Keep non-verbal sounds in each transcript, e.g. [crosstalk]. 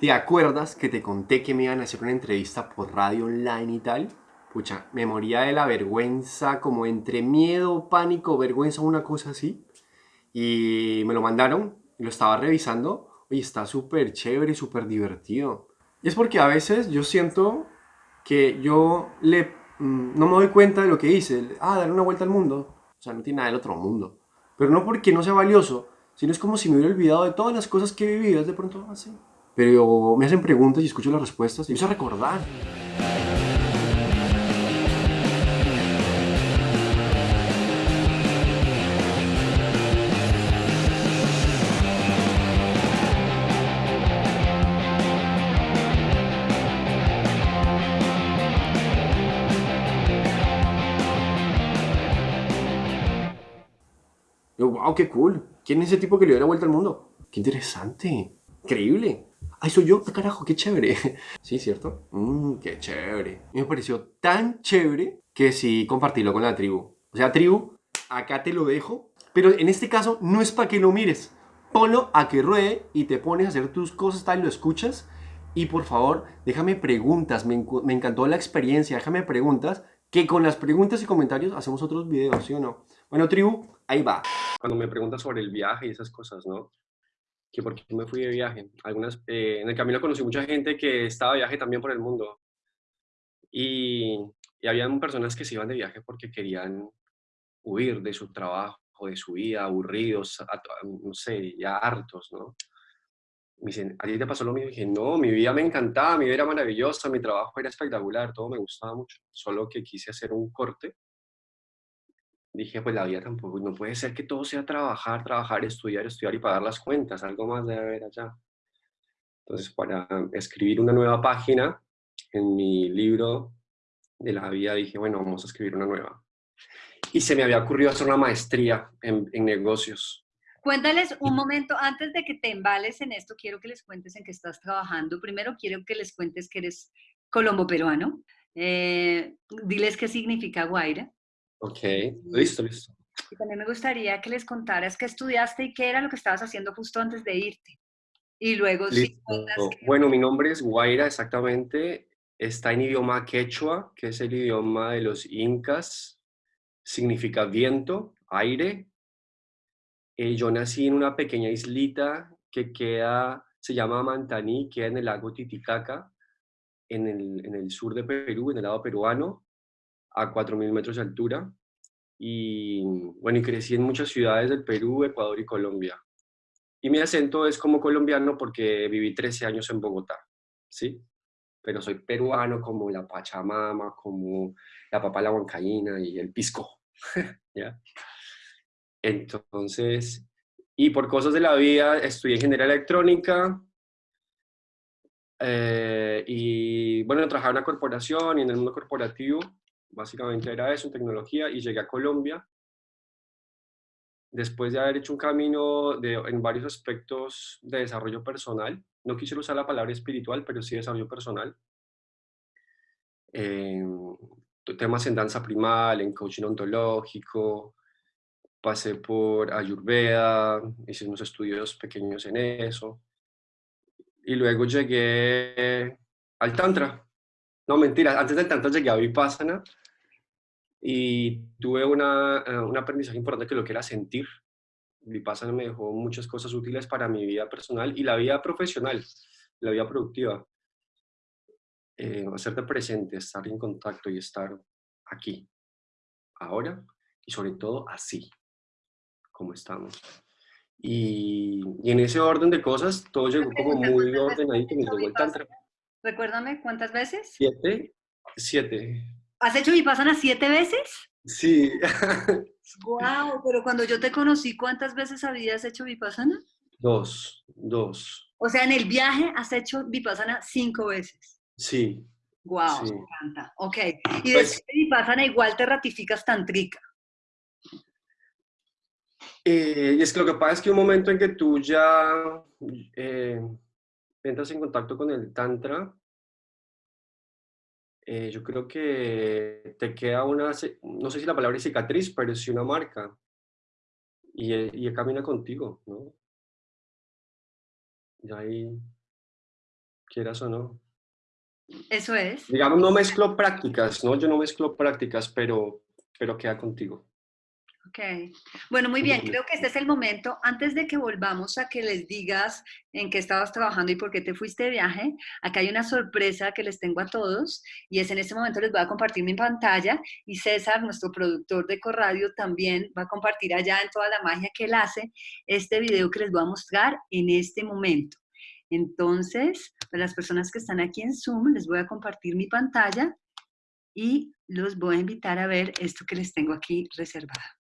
¿Te acuerdas que te conté que me iban a hacer una entrevista por radio online y tal? Pucha, me moría de la vergüenza, como entre miedo, pánico, vergüenza, una cosa así. Y me lo mandaron, lo estaba revisando. y está súper chévere, súper divertido. Y es porque a veces yo siento que yo le, mm, no me doy cuenta de lo que hice. Ah, dar una vuelta al mundo. O sea, no tiene nada del otro mundo. Pero no porque no sea valioso, sino es como si me hubiera olvidado de todas las cosas que he vivido de pronto así pero me hacen preguntas y escucho las respuestas y empiezo a recordar. Wow, qué cool. ¿Quién es ese tipo que le dio la vuelta al mundo? Qué interesante. Increíble. ¡Ay, soy yo! ¡Ah, carajo! ¡Qué chévere! [laughs] Sí, ¿cierto? Mmm, qué chévere. me pareció tan chévere que sí compartirlo con la tribu. O sea, tribu, acá te lo dejo. Pero en este caso no es para que lo mires. Ponlo a que ruede y te pones a hacer tus cosas, tal, lo escuchas. Y por favor, déjame preguntas. Me, me encantó la experiencia. Déjame preguntas. Que con las preguntas y comentarios hacemos otros videos, ¿sí o no? Bueno, tribu, ahí va. Cuando me preguntas sobre el viaje y esas cosas, ¿no? Que porque me fui de viaje. Algunas, eh, en el camino conocí mucha gente que estaba de viaje también por el mundo. Y, y había personas que se iban de viaje porque querían huir de su trabajo, de su vida, aburridos, no sé, ya hartos, ¿no? Me dicen, ¿a ti te pasó lo mismo? Y dije, no, mi vida me encantaba, mi vida era maravillosa, mi trabajo era espectacular, todo me gustaba mucho. Solo que quise hacer un corte dije, pues la vida tampoco, no puede ser que todo sea trabajar, trabajar, estudiar, estudiar y pagar las cuentas, algo más debe haber allá. Entonces, para escribir una nueva página en mi libro de la vida, dije, bueno, vamos a escribir una nueva. Y se me había ocurrido hacer una maestría en, en negocios. Cuéntales un momento, antes de que te embales en esto, quiero que les cuentes en qué estás trabajando. Primero quiero que les cuentes que eres colombo-peruano. Eh, diles qué significa Guaira. Ok, listo, listo. Y también me gustaría que les contaras qué estudiaste y qué era lo que estabas haciendo justo antes de irte. Y luego, sí, Bueno, mi nombre es Guaira, exactamente. Está en idioma quechua, que es el idioma de los incas. Significa viento, aire. Eh, yo nací en una pequeña islita que queda, se llama Mantaní, queda en el lago Titicaca, en el, en el sur de Perú, en el lado peruano a 4.000 metros de altura. Y bueno, y crecí en muchas ciudades del Perú, Ecuador y Colombia. Y mi acento es como colombiano porque viví 13 años en Bogotá, ¿sí? Pero soy peruano como la Pachamama, como la papa la huancaína y el pisco, [laughs] ¿ya? Entonces, y por cosas de la vida estudié ingeniería electrónica, eh, y bueno, trabajaba en una corporación y en el mundo corporativo Básicamente era eso, tecnología, y llegué a Colombia después de haber hecho un camino en varios aspectos de desarrollo personal. No quisiera usar la palabra espiritual, pero sí desarrollo personal. temas en danza primal, en coaching ontológico, pasé por Ayurveda, hice unos estudios pequeños en eso. Y luego llegué al Tantra. No, mentira, antes del Tantra llegué a Vipassana, y tuve una, eh, un aprendizaje importante que lo que era sentir. Vipassana me dejó muchas cosas útiles para mi vida personal y la vida profesional, la vida productiva. Eh, hacerte presente, estar en contacto y estar aquí, ahora y sobre todo así, como estamos. Y, y en ese orden de cosas, todo llegó como muy ordenadito, me llegó el tantra. Recuérdame, ¿cuántas veces? Siete, siete. ¿Has hecho Vipassana siete veces? Sí. [laughs] Wow, pero cuando yo te conocí, ¿cuántas veces habías hecho Vipassana? Dos, dos. O sea, en el viaje has hecho Vipassana cinco veces. Sí. Wow, me encanta. Ok. Y pues, después de Vipassana igual te ratificas tantrica. Eh, y es que lo que pasa es que un momento en que tú ya eh, entras en contacto con el tantra, eh, yo creo que te queda una, no sé si la palabra es cicatriz, pero sí una marca. Y, y camina contigo, ¿no? Y ahí quieras o no. Eso es. Digamos, no mezclo prácticas, ¿no? Yo no mezclo prácticas, pero, pero queda contigo. Ok. Bueno, muy bien. Creo que este es el momento. Antes de que volvamos a que les digas en qué estabas trabajando y por qué te fuiste de viaje, acá hay una sorpresa que les tengo a todos y es en este momento les voy a compartir mi pantalla y César, nuestro productor de Corradio, también va a compartir allá en toda la magia que él hace este video que les voy a mostrar en este momento. Entonces, para las personas que están aquí en Zoom, les voy a compartir mi pantalla y los voy a invitar a ver esto que les tengo aquí reservado.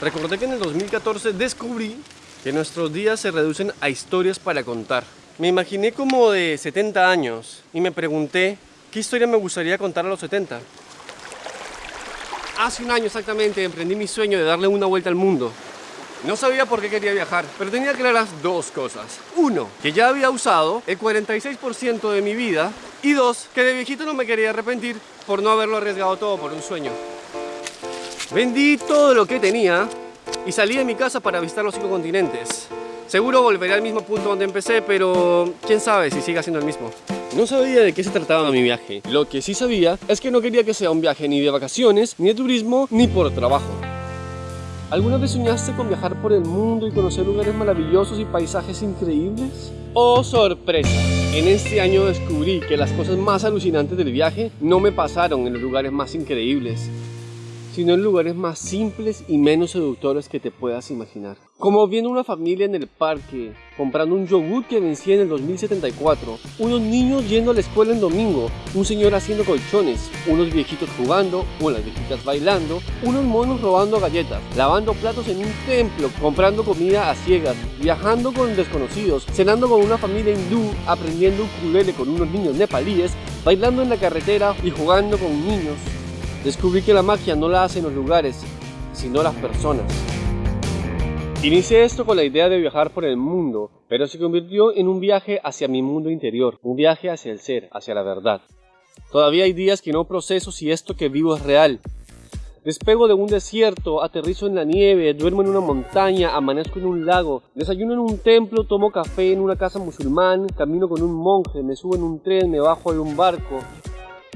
Recordé que en el 2014 descubrí que nuestros días se reducen a historias para contar. Me imaginé como de 70 años y me pregunté qué historia me gustaría contar a los 70. Hace un año exactamente emprendí mi sueño de darle una vuelta al mundo. No sabía por qué quería viajar, pero tenía claras dos cosas. Uno, que ya había usado el 46% de mi vida. Y dos, que de viejito no me quería arrepentir por no haberlo arriesgado todo por un sueño. Vendí todo lo que tenía y salí de mi casa para visitar los cinco continentes. Seguro volveré al mismo punto donde empecé, pero quién sabe si siga siendo el mismo. No sabía de qué se trataba mi viaje. Lo que sí sabía es que no quería que sea un viaje ni de vacaciones, ni de turismo, ni por trabajo. ¿Alguna vez soñaste con viajar por el mundo y conocer lugares maravillosos y paisajes increíbles? ¡Oh, sorpresa! En este año descubrí que las cosas más alucinantes del viaje no me pasaron en los lugares más increíbles, sino en lugares más simples y menos seductores que te puedas imaginar. Como viendo una familia en el parque, comprando un yogur que vencía en el 2074, unos niños yendo a la escuela en domingo, un señor haciendo colchones, unos viejitos jugando, unas viejitas bailando, unos monos robando galletas, lavando platos en un templo, comprando comida a ciegas, viajando con desconocidos, cenando con una familia hindú, aprendiendo ukulele con unos niños nepalíes, bailando en la carretera y jugando con niños, Descubrí que la magia no la hacen los lugares, sino las personas. Inicié esto con la idea de viajar por el mundo, pero se convirtió en un viaje hacia mi mundo interior, un viaje hacia el ser, hacia la verdad. Todavía hay días que no proceso si esto que vivo es real. Despego de un desierto, aterrizo en la nieve, duermo en una montaña, amanezco en un lago, desayuno en un templo, tomo café en una casa musulmán, camino con un monje, me subo en un tren, me bajo en un barco.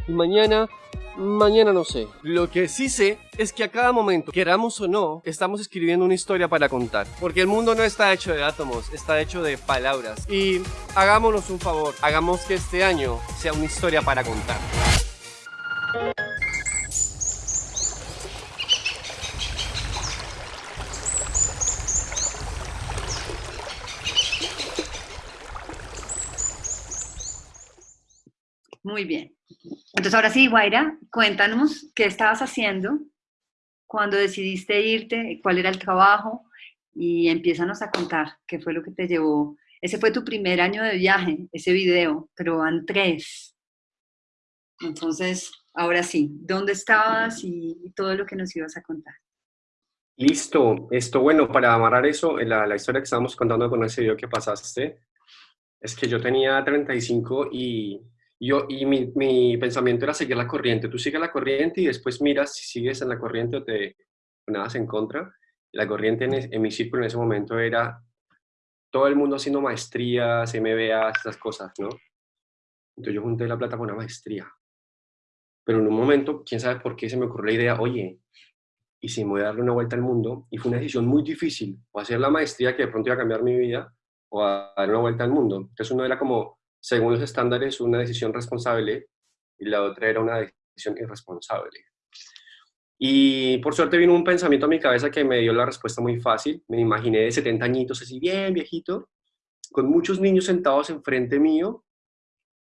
Y mañana Mañana no sé. Lo que sí sé es que a cada momento, queramos o no, estamos escribiendo una historia para contar. Porque el mundo no está hecho de átomos, está hecho de palabras. Y hagámonos un favor, hagamos que este año sea una historia para contar. Muy bien. Entonces, ahora sí, Guaira, cuéntanos qué estabas haciendo cuando decidiste irte, cuál era el trabajo y empiézanos a contar qué fue lo que te llevó. Ese fue tu primer año de viaje, ese video, pero van tres. Entonces, ahora sí, ¿dónde estabas y, todo lo que nos ibas a contar? Listo. Esto, bueno, para amarrar eso, la, la historia que estábamos contando con ese video que pasaste, es que yo tenía 35 y yo, y mi, mi, pensamiento era seguir la corriente. Tú sigues la corriente y después miras si sigues en la corriente o te nadas en contra. La corriente en, en, mi círculo en ese momento era todo el mundo haciendo maestrías, MBAs, esas cosas, ¿no? Entonces yo junté la plata con una maestría. Pero en un momento, quién sabe por qué se me ocurrió la idea, oye, y si me voy a darle una vuelta al mundo, y fue una decisión muy difícil, o hacer la maestría que de pronto iba a cambiar mi vida, o a dar una vuelta al mundo. Entonces uno era como, según los estándares, una decisión responsable y la otra era una decisión irresponsable. Y por suerte vino un pensamiento a mi cabeza que me dio la respuesta muy fácil. Me imaginé de 70 añitos, así bien viejito, con muchos niños sentados enfrente mío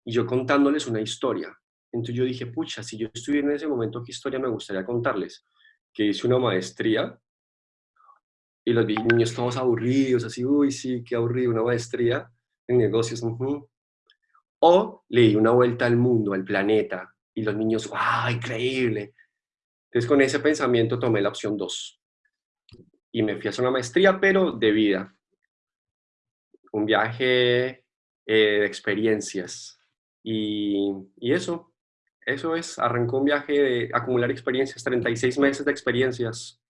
y yo contándoles una historia. Entonces yo dije, pucha, si yo estuviera en ese momento, ¿qué historia me gustaría contarles? Que hice una maestría y los niños todos aburridos, así, uy, sí, qué aburrido, una maestría en negocios. O le di una vuelta al mundo, al planeta, y los niños, ¡wow, increíble! Entonces con ese pensamiento tomé la opción 2. Y me fui a hacer una maestría, pero de vida. Un viaje eh, de experiencias. Y, y eso, eso es, arrancó un viaje de acumular experiencias, 36 meses de experiencias.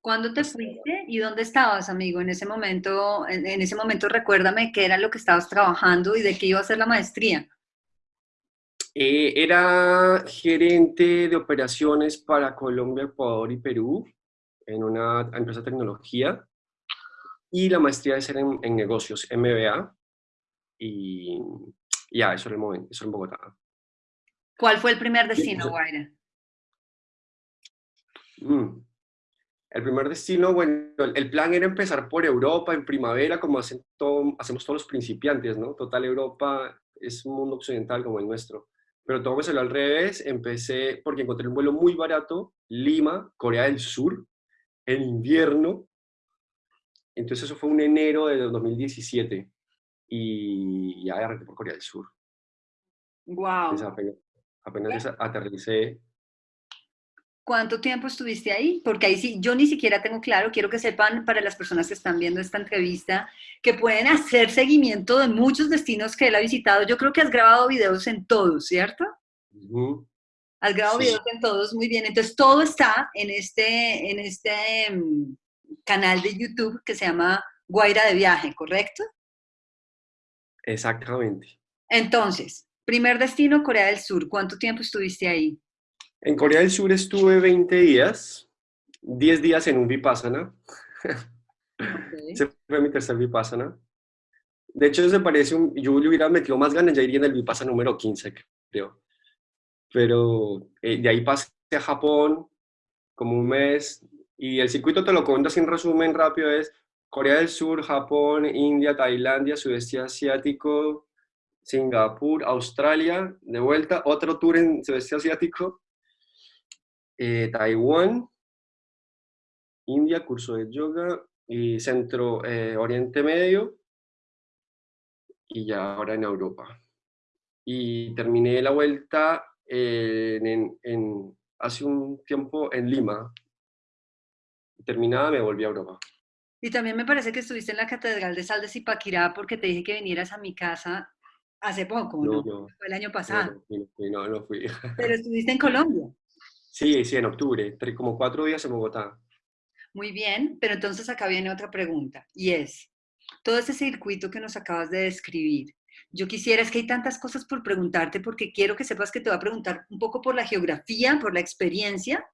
¿Cuándo te fuiste y dónde estabas, amigo? En ese momento, en, ese momento recuérdame qué era lo que estabas trabajando y de qué iba a ser la maestría. Eh, era gerente de operaciones para Colombia, Ecuador y Perú en una empresa de tecnología y la maestría de ser en, en negocios, MBA, y ya, eso era el momento, eso era en Bogotá. ¿Cuál fue el primer destino, Guaira? Mm. El primer destino, bueno, el plan era empezar por Europa en primavera, como hacen todo, hacemos todos los principiantes, ¿no? Total, Europa es un mundo occidental como el nuestro. Pero todo me salió al revés, empecé porque encontré un vuelo muy barato, Lima, Corea del Sur, en invierno. Entonces eso fue un enero de 2017 y ya arranqué por Corea del Sur. Wow. apenas, apenas aterricé. ¿Cuánto tiempo estuviste ahí? Porque ahí sí, yo ni siquiera tengo claro, quiero que sepan para las personas que están viendo esta entrevista, que pueden hacer seguimiento de muchos destinos que él ha visitado. Yo creo que has grabado videos en todos, ¿cierto? Has grabado videos en todos, muy bien. Entonces todo está en este, en este mm, canal de YouTube que se llama Guaira de Viaje, ¿correcto? Exactamente. Entonces, primer destino, Corea del Sur. ¿Cuánto tiempo estuviste ahí? En Corea del Sur estuve 20 días, 10 días en un Vipassana. Ese fue mi tercer Vipassana. De hecho, se parece un... Yo le hubiera metido más ganas, ya iría en el Vipassana número 15, creo. Pero eh, de ahí pasé a Japón como un mes y el circuito te lo cuento en resumen rápido es Corea del Sur, Japón, India, Tailandia, Sudeste Asiático, Singapur, Australia, de vuelta, otro tour en Sudeste Asiático, eh, Taiwán, India, curso de yoga, y Centro eh, Oriente Medio, y ya ahora en Europa. Y terminé la vuelta en, hace un tiempo en Lima. Terminada me volví a Europa. Y también me parece que estuviste en la Catedral de Sal de Zipaquirá porque te dije que vinieras a mi casa hace poco, ¿no? Fue el año pasado. No, no, fui. Pero estuviste en Colombia. Sí, sí, en octubre, como cuatro días en Bogotá. Muy bien, pero entonces acá viene otra pregunta, y es, todo ese circuito que nos acabas de describir, yo quisiera, es que hay tantas cosas por preguntarte, porque quiero que sepas que te voy a preguntar un poco por la geografía, por la experiencia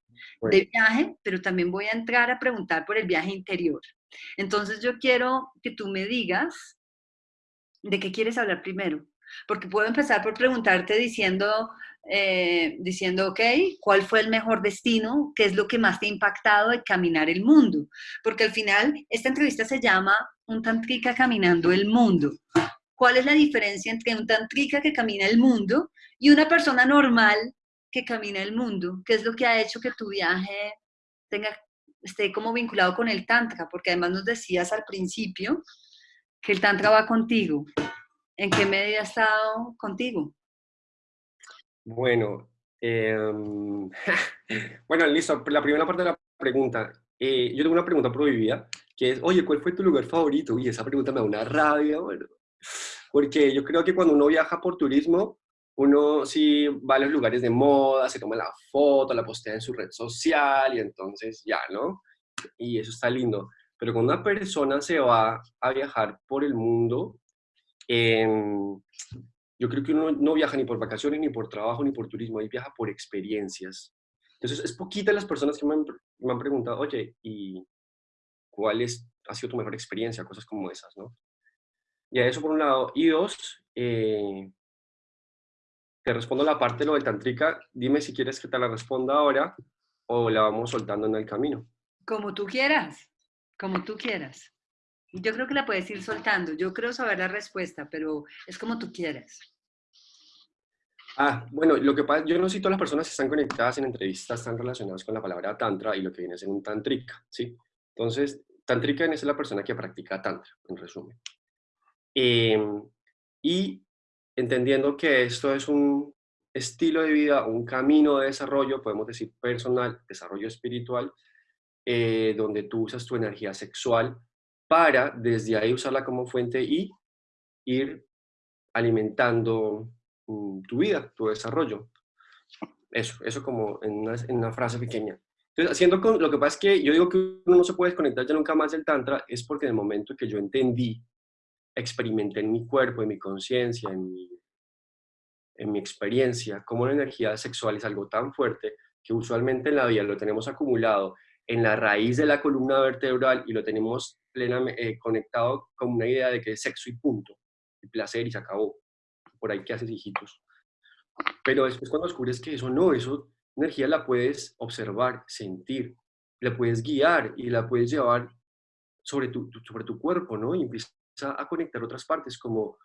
de viaje, pero también voy a entrar a preguntar por el viaje interior. Entonces yo quiero que tú me digas de qué quieres hablar primero, porque puedo empezar por preguntarte diciendo, eh, diciendo, ok, ¿cuál fue el mejor destino? ¿Qué es lo que más te ha impactado de caminar el mundo? Porque al final esta entrevista se llama Un tantrika caminando el mundo. ¿Cuál es la diferencia entre un tantrika que camina el mundo y una persona normal que camina el mundo? ¿Qué es lo que ha hecho que tu viaje tenga esté como vinculado con el Tantra, porque además nos decías al principio que el Tantra va contigo. ¿En qué medida ha estado contigo? Bueno, em, [laughs] bueno, listo. La primera parte de la pregunta. Eh, yo tengo una pregunta prohibida, que es, oye, ¿cuál fue tu lugar favorito? Y esa pregunta me da una rabia, bueno, [laughs] porque yo creo que cuando uno viaja por turismo, uno sí va a los lugares de moda, se toma la foto, la postea en su red social y entonces ya, ¿no? Y eso está lindo. Pero cuando una persona se va a viajar por el mundo, em, yo creo que uno no viaja ni por vacaciones, ni por trabajo, ni por turismo, ahí viaja por experiencias. Entonces, es poquita las personas que me han, me han preguntado, oye, ¿y cuál es, ha sido tu mejor experiencia? Cosas como esas, ¿no? Y a eso por un lado. Y dos, eh, te respondo la parte de lo del tantrika, dime si quieres que te la responda ahora o la vamos soltando en el camino. Como tú quieras, como tú quieras. Yo creo que la puedes ir soltando. Yo creo saber la respuesta, pero es como tú quieras. Ah, bueno, lo que pasa, yo no sé si todas las personas que están conectadas en entrevistas están relacionadas con la palabra tantra y lo que viene a ser un tantrika, ¿sí? Entonces, tantrika es la persona que practica tantra, en resumen. Em, y entendiendo que esto es un estilo de vida, un camino de desarrollo, podemos decir personal, desarrollo espiritual, eh, donde tú usas tu energía sexual para desde ahí usarla como fuente y ir alimentando mm, tu vida, tu desarrollo. Eso, eso como en una, frase pequeña. Entonces, haciendo con, lo que pasa es que yo digo que uno no se puede desconectar ya nunca más del Tantra, es porque en el momento que yo entendí, experimenté en mi cuerpo, en mi conciencia, en mi, en mi experiencia, cómo la energía sexual es algo tan fuerte que usualmente en la vida lo tenemos acumulado en la raíz de la columna vertebral y lo tenemos plenamente eh, conectado con una idea de que es sexo y punto, y placer y se acabó. Por ahí que haces hijitos. Pero después cuando descubres que eso no, eso energía la puedes observar, sentir, la puedes guiar y la puedes llevar sobre tu, sobre tu cuerpo, ¿no? Y empieza a conectar otras partes como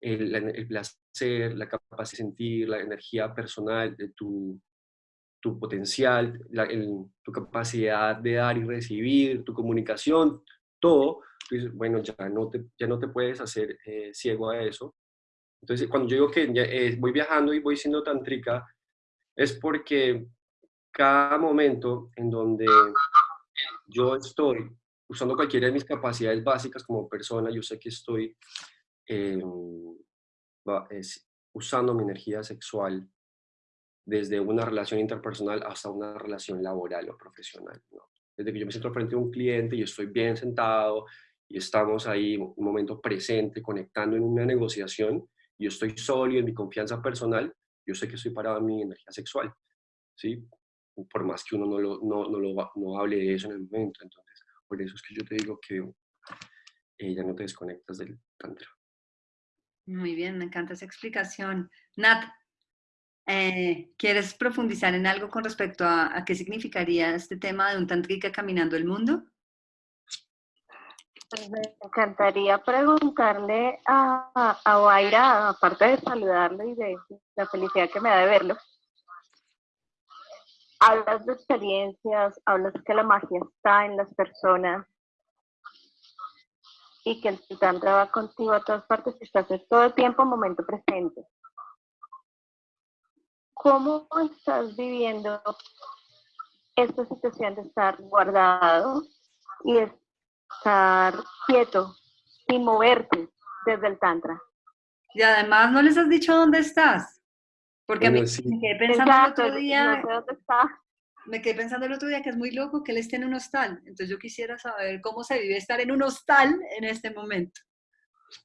el, el placer, la capacidad de sentir, la energía personal de tu, tu potencial, tu capacidad de dar y recibir, tu comunicación, todo, bueno, ya no te, ya no te puedes hacer eh, ciego a eso. Entonces, cuando yo digo que eh, voy viajando y voy siendo tantrica, es porque cada momento en donde yo estoy usando cualquiera de mis capacidades básicas como persona, yo sé que estoy em, usando mi energía sexual desde una relación interpersonal hasta una relación laboral o profesional. Desde que yo me siento frente a un cliente y estoy bien sentado y estamos ahí un momento presente, conectando en una negociación, y yo estoy sólido en mi confianza personal, yo sé que estoy parado en mi energía sexual, ¿sí? Por más que uno no, lo, no, no, lo, no hable de eso en el momento. Entonces, por eso es que yo te digo que eh, ya no te desconectas del tantra. Muy bien, me encanta esa explicación. Nat, eh, ¿Quieres profundizar en algo con respecto a, qué significaría este tema de un tantrika caminando el mundo? Pues me encantaría preguntarle a, a, aparte de saludarlo y de la felicidad que me da de verlo, hablas de experiencias, hablas que la magia está en las personas y que el tantra va contigo a todas partes y estás todo el tiempo momento presente. ¿Cómo estás viviendo esta situación de estar guardado y estar quieto y moverte desde el Tantra? Y además no les has dicho dónde estás. Porque a mí me quedé pensando el otro día. Me quedé pensando el otro día que es muy loco que él esté en un hostal. Entonces yo quisiera saber cómo se vive estar en un hostal en este momento.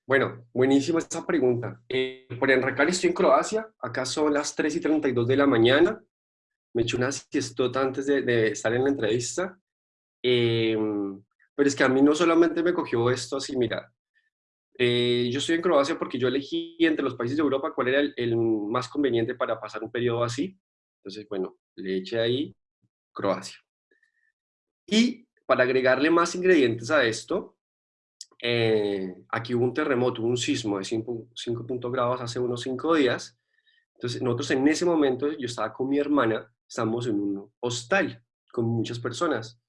Bueno, buenísima esa pregunta. Eh, por enracar estoy en Croacia, acá son las 3 y 32 de la mañana, me eché una siestota antes de, estar en la entrevista, em, pero es que a mí no solamente me cogió esto así, mira, eh, yo estoy en Croacia porque yo elegí entre los países de Europa cuál era el, el, más conveniente para pasar un periodo así, entonces bueno, le eché ahí Croacia. Y para agregarle más ingredientes a esto, eh, aquí hubo un terremoto, un sismo de 5, grados hace unos 5 días. Entonces, nosotros en ese momento, yo estaba con mi hermana, estamos en un hostal con muchas personas.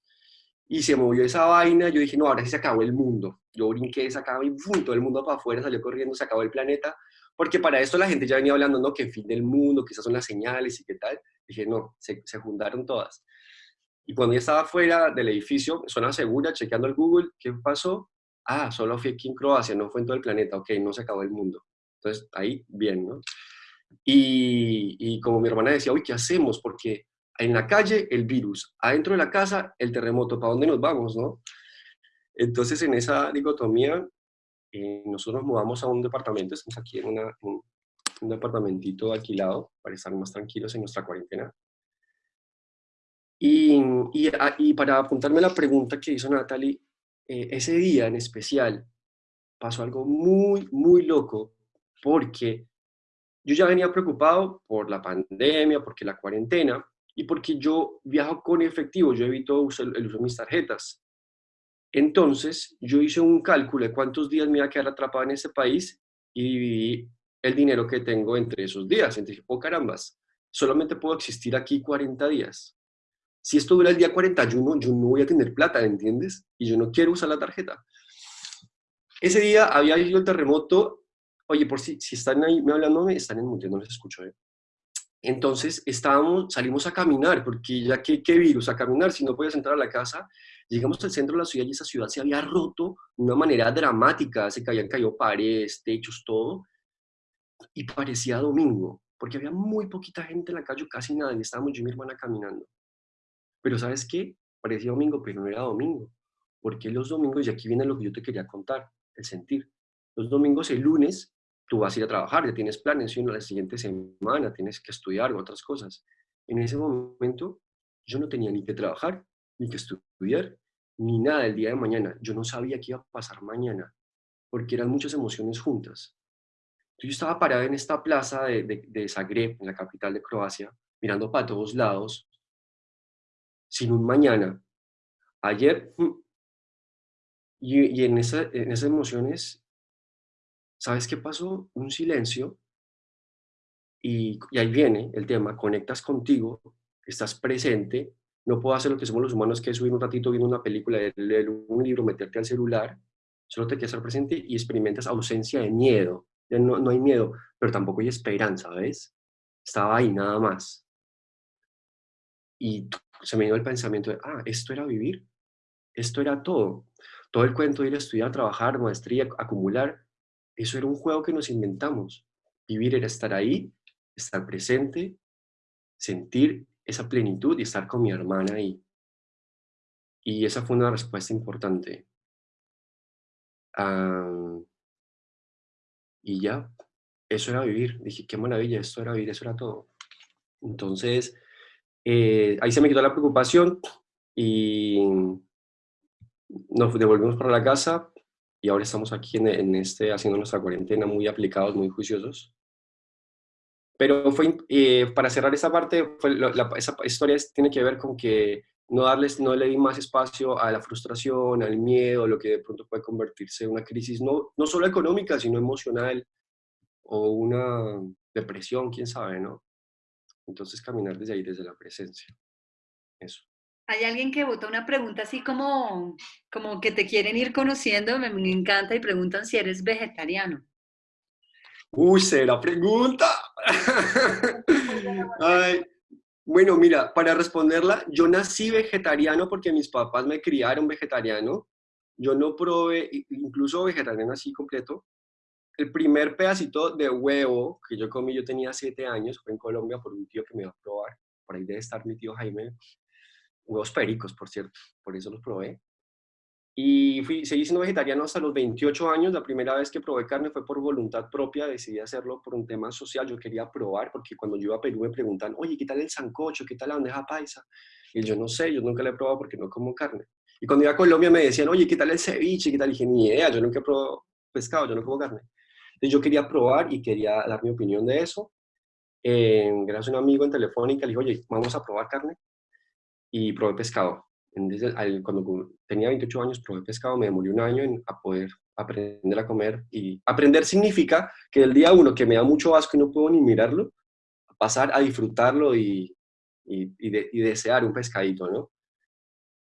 Y se movió esa vaina, yo dije, no, ahora sí se acabó el mundo. Yo brinqué, se acabó y todo el mundo para afuera, salió corriendo, se acabó el planeta. Porque para esto la gente ya venía hablando, ¿no? Que fin del mundo, que esas son las señales y qué tal. Dije, no, se, se juntaron todas. Y cuando ya estaba afuera del edificio, zona segura, chequeando el Google, ¿qué pasó? Ah, solo fui aquí en Croacia, no fue en todo el planeta, ok, no se acabó el mundo. Entonces, ahí, bien, ¿no? Y, como mi hermana decía, uy, ¿qué hacemos? Porque en la calle el virus, adentro de la casa el terremoto, ¿para dónde nos vamos, no? Entonces, en esa dicotomía, eh, nosotros nos mudamos a un departamento, estamos aquí en una, un, un departamentito alquilado para estar más tranquilos en nuestra cuarentena. Y, y, ah, para apuntarme a la pregunta que hizo Natalie, eh, ese día en especial pasó algo muy, muy loco porque yo ya venía preocupado por la pandemia, porque la cuarentena y porque yo viajo con efectivo, yo evito el uso de mis tarjetas. Entonces, yo hice un cálculo de cuántos días me iba a quedar atrapado en ese país y dividí el dinero que tengo entre esos días. Entonces oh carambas, solamente puedo existir aquí 40 días si esto dura el día 41, yo no voy a tener plata, ¿entiendes? Y yo no quiero usar la tarjeta. Ese día había ido el terremoto, oye, por si, si están ahí me hablando, están en no les escucho. ¿eh? Entonces estábamos, salimos a caminar, porque ya que qué virus, a caminar, si no podías entrar a la casa, llegamos al centro de la ciudad y esa ciudad se había roto de una manera dramática, se caían caído paredes, techos, todo, y parecía domingo, porque había muy poquita gente en la calle, casi nadie, estábamos yo y mi hermana caminando. Pero ¿sabes qué? Parecía domingo, pero no era domingo. Porque los domingos, y aquí viene lo que yo te quería contar, el sentir. Los domingos, el lunes, tú vas a ir a trabajar, ya tienes planes, y la siguiente semana tienes que estudiar o otras cosas. En ese momento, yo no tenía ni que trabajar, ni que estudiar, ni nada el día de mañana. Yo no sabía qué iba a pasar mañana, porque eran muchas emociones juntas. Yo estaba parado en esta plaza de, de, Zagreb, en la capital de Croacia, mirando para todos lados, sin un mañana. Ayer, mm, y, en, esa, en esas emociones, ¿sabes qué pasó? Un silencio, y, y ahí viene el tema, conectas contigo, estás presente, no puedo hacer lo que somos los humanos, que es subir un ratito viendo una película, leer un libro, meterte al celular, solo te quedas estar presente y experimentas ausencia de miedo. No, no hay miedo, pero tampoco hay esperanza, ¿ves? Estaba ahí nada más. Y se me dio el pensamiento de, ah, esto era vivir, esto era todo. Todo el cuento de ir a estudiar, trabajar, maestría, acumular, eso era un juego que nos inventamos. Vivir era estar ahí, estar presente, sentir esa plenitud y estar con mi hermana ahí. Y esa fue una respuesta importante. y ya, eso era vivir. Dije, qué maravilla, esto era vivir, eso era todo. Entonces, eh, ahí se me quitó la preocupación y nos devolvimos para la casa y ahora estamos aquí en, en este, haciendo nuestra cuarentena muy aplicados, muy juiciosos. Pero fue, eh, para cerrar esa parte, fue esa historia tiene que ver con que no, darles, no le di más espacio a la frustración, al miedo, lo que de pronto puede convertirse en una crisis, no, no solo económica, sino emocional o una depresión, quién sabe, ¿no? Entonces caminar desde ahí, desde la presencia. Eso. Hay alguien que vota una pregunta así como, como que te quieren ir conociendo, me encanta, y preguntan si eres vegetariano. Uy, será pregunta. [laughs] bueno, mira, para responderla, yo nací vegetariano porque mis papás me criaron vegetariano. Yo no probé, incluso vegetariano así completo. El primer pedacito de huevo que yo comí, yo tenía siete años, fue en Colombia por un tío que me iba a probar. Por ahí debe estar mi tío Jaime. Huevos pericos, por cierto, por eso los probé. Y fui, seguí siendo vegetariano hasta los 28 años. La primera vez que probé carne fue por voluntad propia, decidí hacerlo por un tema social. Yo quería probar, porque cuando yo iba a Perú me preguntan, oye, ¿qué tal el sancocho? ¿Qué tal la bandeja paisa? Y yo no sé, yo nunca la he probado porque no como carne. Y cuando iba a Colombia me decían, oye, ¿qué tal el ceviche? ¿Qué tal? Y dije, ni idea, yo nunca he probado pescado, yo no como carne. Entonces yo quería probar y quería dar mi opinión de eso. Eh, gracias a un amigo en Telefónica le dije, oye, vamos a probar carne. Y probé pescado cuando tenía 28 años probé pescado, me demoré un año en a poder aprender a comer. Y aprender significa que el día uno que me da mucho asco y no puedo ni mirarlo, pasar a disfrutarlo y, y, desear un pescadito, ¿no?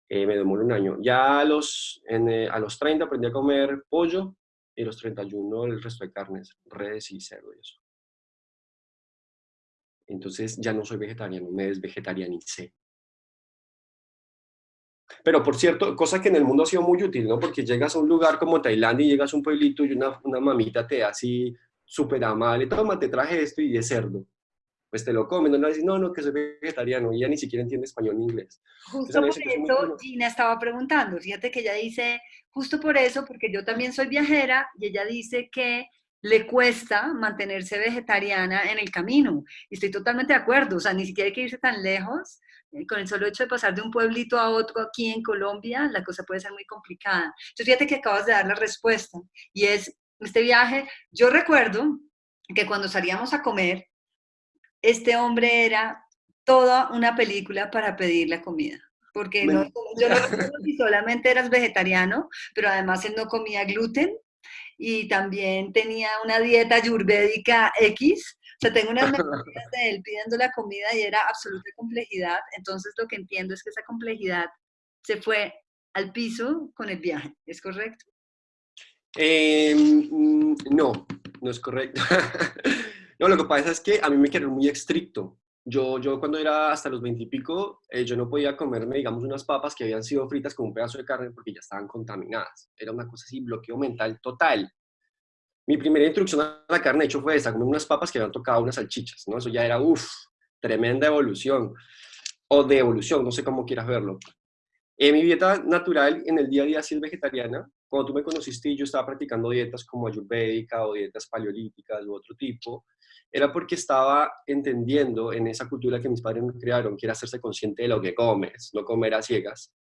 Eh, me demoré un año. Ya a los, eh, a los 30 aprendí a comer pollo y los 31 el resto de carnes, redes y cerdo y eso. Entonces ya no soy vegetariano, me desvegetarianicé. Pero por cierto, cosa que en el mundo ha sido muy útil, ¿no? Porque llegas a un lugar como Tailandia y llegas a un pueblito y una, una mamita te da así súper amable, toma, te traje esto y de cerdo. Pues te lo comen, no le dices, no, no, que soy vegetariano, y ella ni siquiera entiende español ni inglés. Justo por eso Gina estaba preguntando, fíjate que ella dice, justo por eso, porque yo también soy viajera, y ella dice que le cuesta mantenerse vegetariana en el camino. Y estoy totalmente de acuerdo, o sea, ni siquiera hay que irse tan lejos eh, con el solo hecho de pasar de un pueblito a otro aquí en Colombia, la cosa puede ser muy complicada. Entonces, fíjate que acabas de dar la respuesta y es este viaje. Yo recuerdo que cuando salíamos a comer, este hombre era toda una película para pedir la comida. Porque no, yo solamente eras vegetariano, pero además él no comía gluten y también tenía una dieta ayurvédica X o sea, tengo unas memorias de él pidiendo la comida y era absoluta complejidad. Entonces, lo que entiendo es que esa complejidad se fue al piso con el viaje. ¿Es correcto? Em, mm, no, no es correcto. [laughs] no, lo que pasa es que a mí me quedó muy estricto. Yo, yo cuando era hasta los 20 y pico, eh, yo no podía comerme, digamos, unas papas que habían sido fritas con un pedazo de carne porque ya estaban contaminadas. Era una cosa así, bloqueo mental total mi primera introducción a la carne, de hecho, fue esa, comer unas papas que habían tocado unas salchichas, ¿no? Eso ya era, uff, tremenda evolución. o de evolución, no sé cómo quieras verlo. Eh, mi dieta natural en el día a día sí es vegetariana. Cuando tú me conociste yo estaba practicando dietas como ayurvédica o dietas paleolíticas u otro tipo, era porque estaba entendiendo en esa cultura que mis padres me crearon, que era hacerse consciente de lo que comes, no comer a ciegas,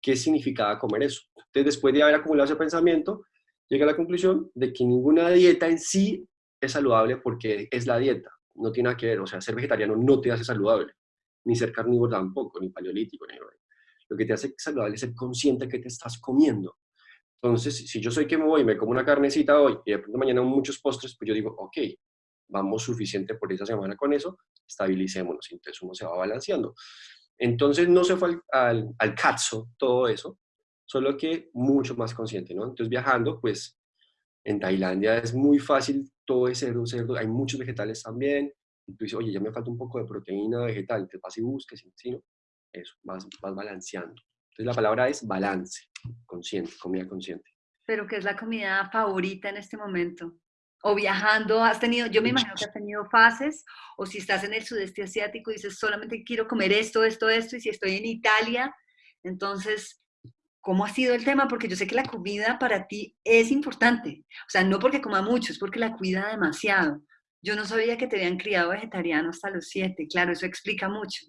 qué significaba comer eso. Entonces, después de haber acumulado ese pensamiento, llegué a la conclusión de que ninguna dieta en sí es saludable porque es la dieta, no tiene nada que ver, o sea, ser vegetariano no te hace saludable, ni ser carnívoro tampoco, ni paleolítico, ni lo que te hace saludable es ser consciente que te estás comiendo. Entonces, si yo soy que me voy y me como una carnecita hoy y de pronto mañana muchos postres, pues yo digo, ok, vamos suficiente por esa semana con eso, estabilicémonos, entonces uno se va balanceando. Entonces no se fue al, al, cazo todo eso, solo que mucho más consciente, ¿no? Entonces viajando, pues en Tailandia es muy fácil, todo es cerdo, cerdo, hay muchos vegetales también, y tú dices, oye, ya me falta un poco de proteína vegetal, te vas y busques, ¿sí? ¿no? Eso, vas, vas balanceando. Entonces la palabra es balance, consciente, comida consciente. ¿Pero qué es la comida favorita en este momento? O viajando, has tenido, yo me imagino que has tenido fases, o si estás en el sudeste asiático y dices, solamente quiero comer esto, esto, esto, y si estoy en Italia, entonces, ¿cómo ha sido el tema? Porque yo sé que la comida para ti es importante, o sea, no porque coma mucho, es porque la cuida demasiado. Yo no sabía que te habían criado vegetariano hasta los siete, claro, eso explica mucho.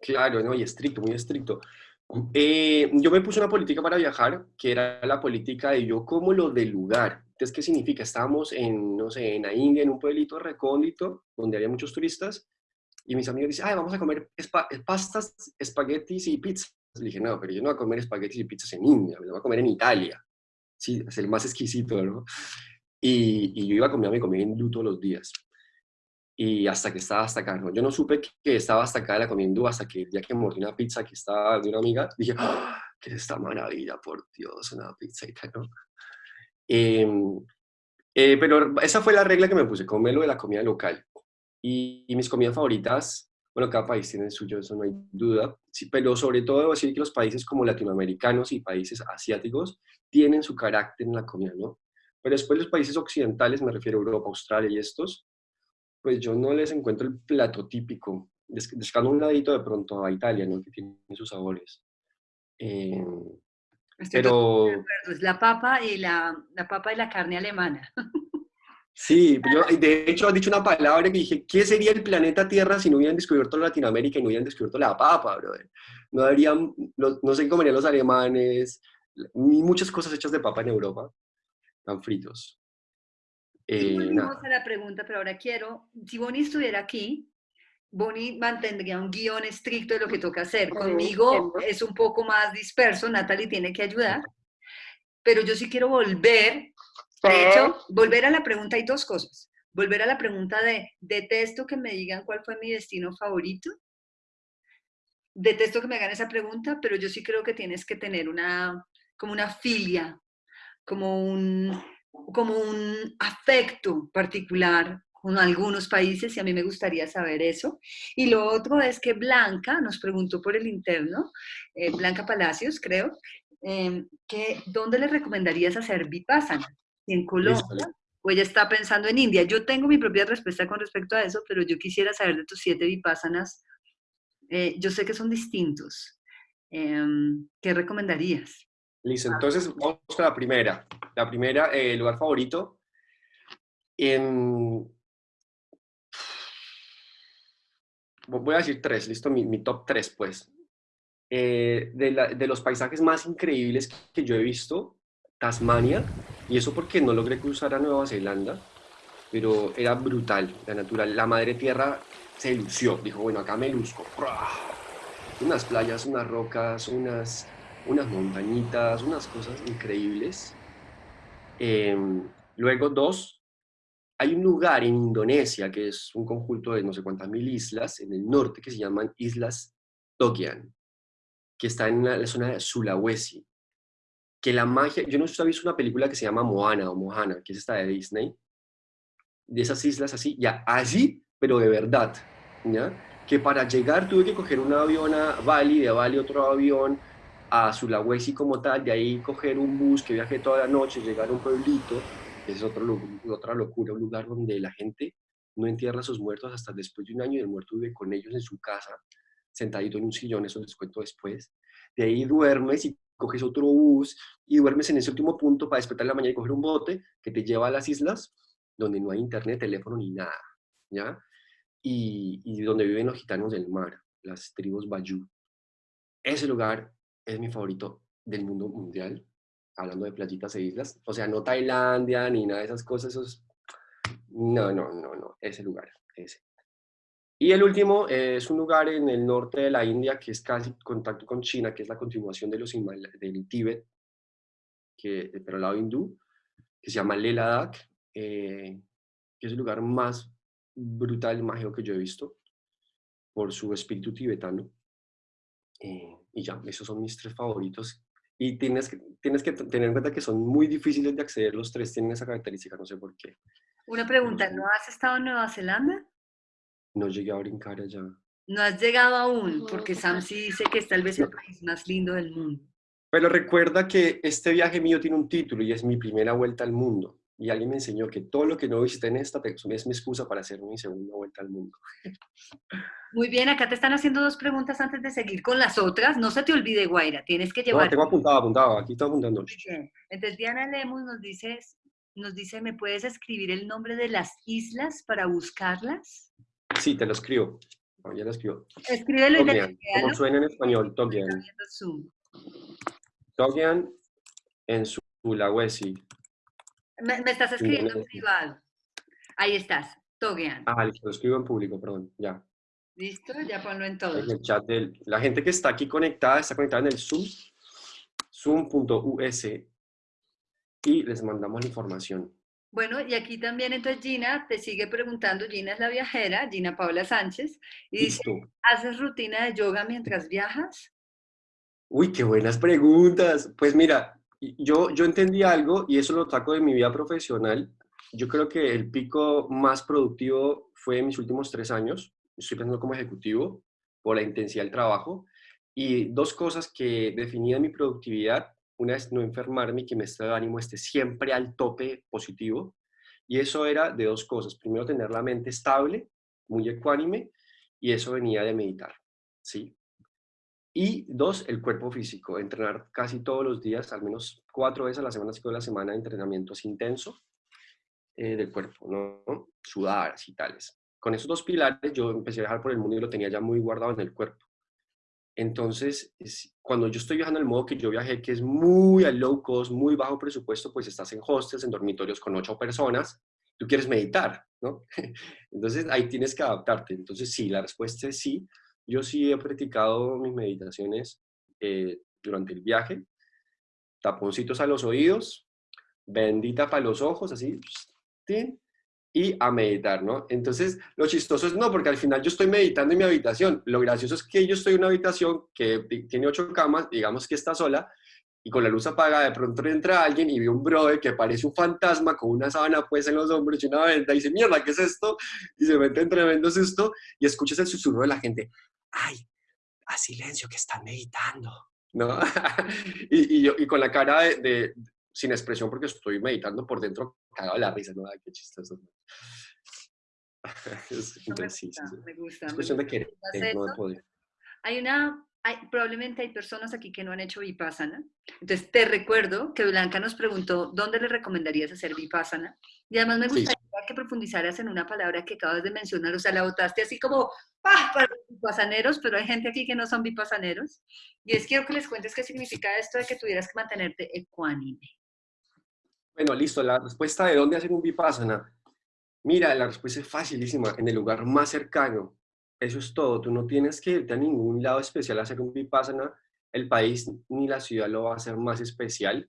Claro, no, y estricto, muy estricto. Eh, yo me puse una política para viajar, que era la política de yo como lo del lugar. Entonces, ¿qué significa? Estábamos en, no sé, en la India, en un pueblito recóndito, donde había muchos turistas, y mis amigos dicen, ay, vamos a comer pastas, espaguetis y pizzas. Le dije, no, pero yo no voy a comer espaguetis y pizzas en India, me lo voy a comer en Italia. Sí, es el más exquisito, ¿no? Y, y yo iba a comer mi comida hindú todos los días y hasta que estaba hasta acá, ¿no? Yo no supe que estaba hasta acá la comiendo hasta que el día que mordí una pizza que estaba de una amiga, dije, ¡Ah! ¿qué es esta maravilla? Por Dios, una pizza ¿no? Em, eh, pero esa fue la regla que me puse, comerlo de la comida local. Y, mis comidas favoritas, bueno, cada país tiene el suyo, eso no hay duda, sí, pero sobre todo debo decir que los países como latinoamericanos y países asiáticos tienen su carácter en la comida, ¿no? Pero después los países occidentales, me refiero a Europa, Australia y estos, pues yo no les encuentro el plato típico. Descando un ladito de pronto a Italia, ¿no? Que tiene sus sabores. Eh, pero... Es la papa y la, la, papa y la carne alemana. [laughs] Sí, yo, de hecho has dicho una palabra que dije, ¿qué sería el planeta Tierra si no hubieran descubierto Latinoamérica y no hubieran descubierto la papa, brother? No habrían, no, no se comerían los alemanes, ni muchas cosas hechas de papa en Europa, tan fritos. Eh, a la pregunta, pero ahora quiero, si Bonnie estuviera aquí, Bonnie mantendría un guion estricto de lo que toca hacer. Conmigo es un poco más disperso, Natalie tiene que ayudar, pero yo sí quiero volver, de hecho, volver a la pregunta, hay dos cosas. Volver a la pregunta de, detesto que me digan cuál fue mi destino favorito. Detesto que me hagan esa pregunta, pero yo sí creo que tienes que tener una, como una filia, como un, como un afecto particular con algunos países y a mí me gustaría saber eso. Y lo otro es que Blanca nos preguntó por el interno, eh, Blanca Palacios creo, em, que ¿dónde le recomendarías hacer Vipassana? en Colombia o ella está pensando en India. Yo tengo mi propia respuesta con respecto a eso, pero yo quisiera saber de tus siete Vipassanas. Eh, yo sé que son distintos. Em, ¿Qué recomendarías? Listo, entonces vamos con la primera. La primera, eh, lugar favorito. En... Voy a decir tres, listo, mi, top tres, pues. Eh, de, los paisajes más increíbles que yo he visto, Tasmania, y eso porque no logré cruzar a Nueva Zelanda, pero era brutal, la natural, la madre tierra se lució, dijo, bueno, acá me luzco. Unas playas, unas rocas, unas unas montañitas, unas cosas increíbles. Em, luego, dos, hay un lugar en Indonesia que es un conjunto de no sé cuántas mil islas en el norte que se llaman Islas Togian, que está en la, zona de Sulawesi. Que la magia, yo no sé si visto una película que se llama Moana o Mohana, que es esta de Disney, de esas islas así, ya allí, pero de verdad, ¿ya? Que para llegar tuve que coger un avión a Bali, de Bali otro avión, a Sulawesi como tal, de ahí coger un bus que viaje toda la noche, llegar a un pueblito, que es otro, otra locura, un lugar donde la gente no entierra a sus muertos hasta después de un año y el muerto vive con ellos en su casa. sentadito en un sillón, eso les cuento después. De ahí duermes y coges otro bus y duermes en ese último punto para despertar la mañana y coger un bote que te lleva a las islas donde no hay internet, teléfono ni nada, ¿ya? Y, y donde viven los gitanos del mar, las tribus Bayú. Ese lugar es mi favorito del mundo mundial, hablando de playitas e islas. O sea, no Tailandia ni nada de esas cosas, esos... No, no, no, no, ese lugar. Y el último es un lugar en el norte de la India que es casi contacto con China, que es la continuación de los del Tíbet, que, pero al lado hindú, que se llama Leh Ladakh, eh, que es el lugar más brutal y mágico que yo he visto por su espíritu tibetano. Eh, y ya, esos son mis tres favoritos. Y tienes que, tienes que tener en cuenta que son muy difíciles de acceder, los tres tienen esa característica, no sé por qué. Una pregunta, ¿no has estado en Nueva Zelanda? No llegué a brincar allá. No has llegado aún, porque Sam sí dice que es tal vez el país más lindo del mundo. Pero recuerda que este viaje mío tiene un título y es mi primera vuelta al mundo. Y alguien me enseñó que todo lo que no visité en esta es mi excusa para hacer mi segunda vuelta al mundo. Muy bien, acá te están haciendo dos preguntas antes de seguir con las otras. No se te olvide, Guaira, tienes que llevar... No, tengo apuntado, apuntado, aquí estoy apuntando. Entonces Diana Lemus nos dice, nos dice, ¿me puedes escribir el nombre de las islas para buscarlas? Sí, te lo escribo. ya lo escribo. Escríbelo y Como suena en español, Togian. Togian en Sulawesi. Me, me estás escribiendo en privado. Ahí estás, Togian. Ah, lo escribo en público, perdón, ya. ¿Listo? Ya ponlo en todo. En el chat del, la gente que está aquí conectada, está conectada en el Zoom, zoom.us, y les mandamos la información. Bueno, y aquí también entonces Gina te sigue preguntando, Gina es la viajera, Gina Paula Sánchez, y dice, ¿haces rutina de yoga mientras viajas? Uy, qué buenas preguntas. Pues mira, yo, yo entendí algo y eso lo saco de mi vida profesional. Yo creo que el pico más productivo fue en mis últimos tres años. Estoy pensando como ejecutivo por la intensidad del trabajo. Y dos cosas que definían mi productividad una es no enfermarme y que mi estado de ánimo esté siempre al tope positivo. Y eso era de dos cosas. Primero, tener la mente estable, muy ecuánime, y eso venía de meditar, ¿sí? Y dos, el cuerpo físico, entrenar casi todos los días, al menos cuatro veces a la semana, cinco de la semana, entrenamientos intensos eh, del cuerpo, ¿no? Sudar y tales. Con esos dos pilares yo empecé a viajar por el mundo y lo tenía ya muy guardado en el cuerpo. Entonces, cuando yo estoy viajando en el modo que yo viajé, que es muy a low cost, muy bajo presupuesto, pues estás en hostels, en dormitorios con ocho personas, tú quieres meditar, ¿no? [laughs] Entonces ahí tienes que adaptarte. Entonces sí, la respuesta es sí. Yo sí he practicado mis meditaciones eh, durante el viaje, taponcitos a los oídos, bendita para los ojos, así, y a meditar, ¿no? Entonces, lo chistoso es no, porque al final yo estoy meditando en mi habitación. Lo gracioso es que yo estoy en una habitación que tiene ocho camas, digamos que está sola, y con la luz apagada de pronto entra alguien y ve un brother que parece un fantasma con una sábana pues en los hombros y una venda y dice, mierda, ¿qué es esto? Y se mete en tremendo susto y escuchas el susurro de la gente, ay, a silencio que están meditando, ¿no? [laughs] y, yo, y con la cara de, sin expresión porque estoy meditando por dentro, cagado de la risa, ¿no? Ay, qué chistoso. me gusta, Es cuestión de querer, no de poder. Hay una, hay, probablemente hay personas aquí que no han hecho Vipassana. Entonces, te recuerdo que Blanca nos preguntó, ¿dónde le recomendarías hacer Vipassana? Y además me gustaría que profundizaras en una palabra que acabas de mencionar, o sea, la botaste así como, ¡pah! para los vipassaneros, pero hay gente aquí que no son vipassaneros. Y es quiero que les cuentes qué significa esto de que tuvieras que mantenerte ecuánime. Bueno, listo, la respuesta de dónde hacer un Vipassana. Mira, la respuesta es facilísima, en el lugar más cercano. Eso es todo, tú no tienes que irte a ningún lado especial a hacer un Vipassana, el país ni la ciudad lo va a hacer más especial.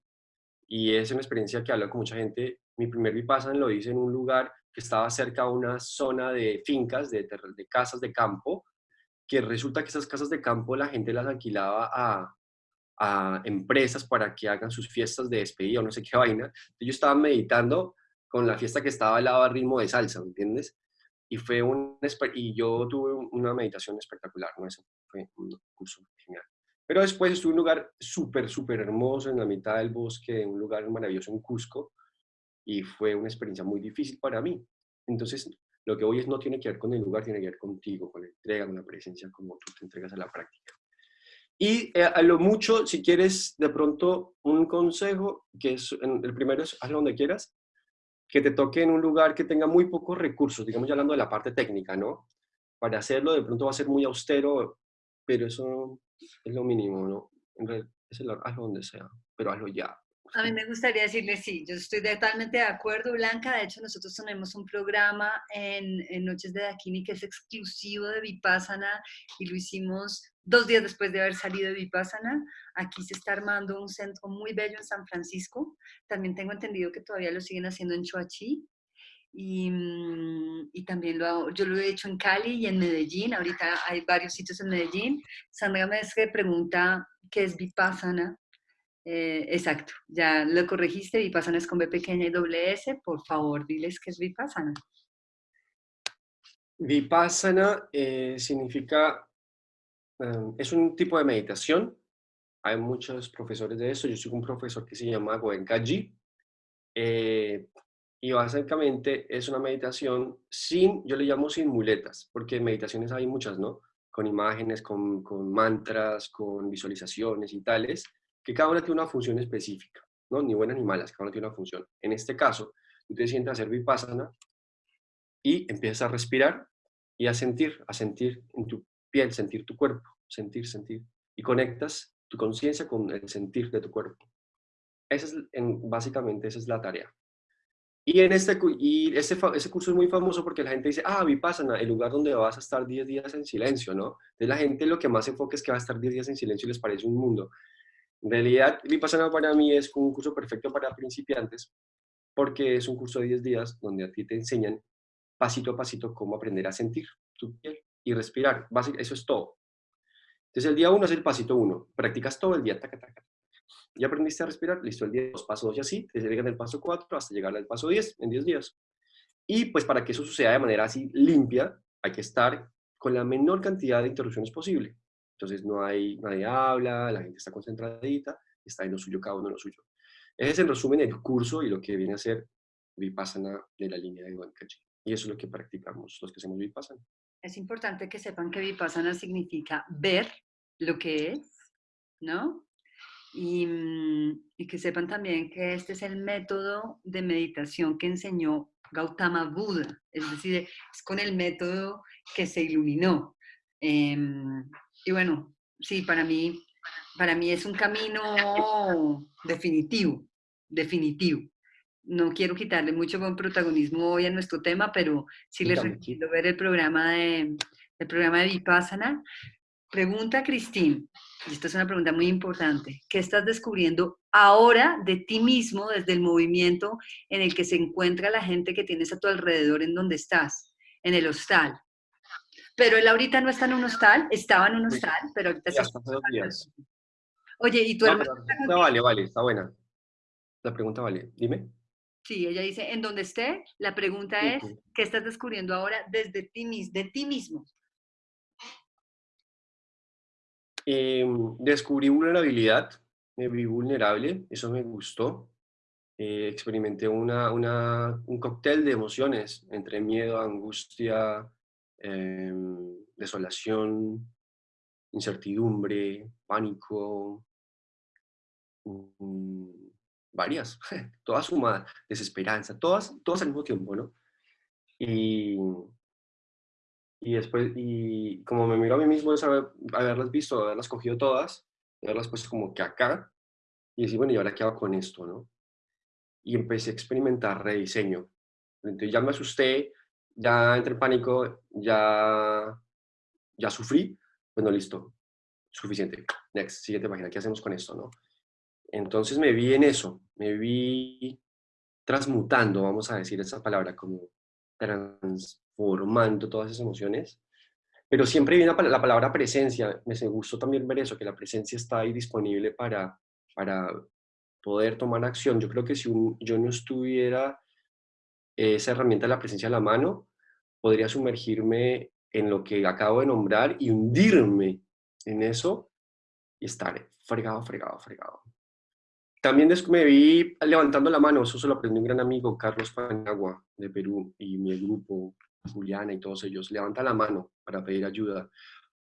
Y es una experiencia que hablo con mucha gente. Mi primer Vipassana lo hice en un lugar que estaba cerca a una zona de fincas, de, casas de campo, que resulta que esas casas de campo la gente las alquilaba a, a empresas para que hagan sus fiestas de despedida o no sé qué [laughs] vaina. Yo estaba meditando con la fiesta que estaba al lado al ritmo de salsa, ¿me entiendes? Y, fue un, y yo tuve una meditación espectacular, ¿no? Eso fue un curso genial. Pero después estuve en un lugar súper, súper hermoso en la mitad del bosque, un lugar maravilloso en Cusco, y fue una experiencia muy difícil para mí. Entonces, Lo que hoy es no tiene que ver con el lugar, tiene que ver contigo, con la entrega, con la presencia, como tú te entregas a la práctica. Y eh, a lo mucho, si quieres de pronto un consejo, que es, el primero es hazlo donde quieras, que te toque en un lugar que tenga muy pocos recursos, digamos ya hablando de la parte técnica, ¿no? Para hacerlo de pronto va a ser muy austero, pero eso es lo mínimo, ¿no? En realidad, hazlo donde sea, pero hazlo ya. A mí me gustaría decirle sí, yo estoy totalmente de acuerdo, Blanca. De hecho, nosotros tenemos un programa en, en Noches de Dakini que es exclusivo de Vipassana y lo hicimos dos días después de haber salido de Vipassana. Aquí se está armando un centro muy bello en San Francisco. También tengo entendido que todavía lo siguen haciendo en Choachí. Y, mm, y, también lo hago, yo lo he hecho en Cali y en Medellín, ahorita hay varios sitios en Medellín. Sandra me pregunta qué es Vipassana eh, exacto, ya lo corregiste, Vipassana es con B pequeña y doble S. Por favor, diles qué es Vipassana. Vipassana eh, significa, em, es un tipo de meditación. Hay muchos profesores de eso. Yo soy un profesor que se llama Goenkaji. Eh, y básicamente es una meditación sin, yo le llamo sin muletas, porque meditaciones hay muchas, ¿no? Con imágenes, con, con mantras, con visualizaciones y tales que cada una tiene una función específica, ¿no? Ni buenas ni malas, cada una tiene una función. En este caso, tú te sientas a hacer vipassana y empiezas a respirar y a sentir, a sentir en tu piel, sentir tu cuerpo, sentir, sentir. Y conectas tu conciencia con el sentir de tu cuerpo. Esa es, en, básicamente, esa es la tarea. Y, en este, y ese, ese curso es muy famoso porque la gente dice, ah, Vipassana, el lugar donde vas a estar 10 días en silencio, ¿no? Entonces la gente lo que más enfoca es que va a estar 10 días en silencio y les parece un mundo. En realidad, Vipassana para mí es un curso perfecto para principiantes porque es un curso de 10 días donde a ti te enseñan pasito a pasito cómo aprender a sentir tu piel y respirar. Eso es todo. Entonces el día 1 es el pasito 1. Practicas todo el día. Taca, taca. Ya aprendiste a respirar, listo, el día 2, paso 2 y así, te llegan del paso 4 hasta llegar al paso 10 en 10 días. Y pues para que eso suceda de manera así limpia, hay que estar con la menor cantidad de interrupciones posible. Entonces no hay, nadie habla, la gente está concentradita, está en lo suyo, cada uno en lo suyo. Ese es en resumen el curso y lo que viene a ser Vipassana de la línea de Goenkaji. Y eso es lo que practicamos los que hacemos Vipassana. Es importante que sepan que Vipassana significa ver lo que es, ¿no? Y, y, que sepan también que este es el método de meditación que enseñó Gautama Buda, es decir, es con el método que se iluminó. Eh, y bueno, sí, para mí, para mí es un camino definitivo, definitivo. No quiero quitarle mucho protagonismo hoy a nuestro tema, pero sí les recomiendo ver el programa de, el programa de Vipassana. Pregunta Cristín, y esta es una pregunta muy importante, ¿qué estás descubriendo ahora de ti mismo desde el movimiento en el que se encuentra la gente que tienes a tu alrededor en donde estás, en el hostal? Pero él ahorita no está en un hostal, estaba en un hostal, pero ahorita está Oye, ¿y tu no, vale, vale, está buena. La pregunta vale. Dime. Sí, ella dice, en donde esté, la pregunta es, ¿qué estás descubriendo ahora desde ti, de ti mismo? Em, descubrí vulnerabilidad, me vi vulnerable, eso me gustó. Eh, experimenté una, una, un cóctel de emociones entre miedo, angustia, Em, desolación, incertidumbre, pánico, mm, varias, [laughs] todas sumadas, desesperanza, todas, todas al mismo tiempo, ¿no? Y, y después, y como me miro a mí mismo es haberlas visto, haberlas cogido todas, haberlas puesto como que acá, y decir, bueno, ¿y ahora qué hago con esto, no? Y empecé a experimentar rediseño. Entonces ya me asusté, ya entré en pánico, ya, ya sufrí, bueno, listo, suficiente, next, siguiente página, ¿qué hacemos con esto, no? Entonces me vi en eso, me vi transmutando, vamos a decir esa palabra, como transformando todas esas emociones, pero siempre viene la palabra presencia, me gustó también ver eso, que la presencia está ahí disponible para, para poder tomar acción. Yo creo que si yo no estuviera esa herramienta de la presencia de la mano, podría sumergirme en lo que acabo de nombrar y hundirme en eso y estar fregado, fregado, fregado. También me vi levantando la mano, eso se lo aprendió un gran amigo, Carlos Panagua, de Perú, y mi grupo, Juliana y todos ellos, levanta la mano para pedir ayuda.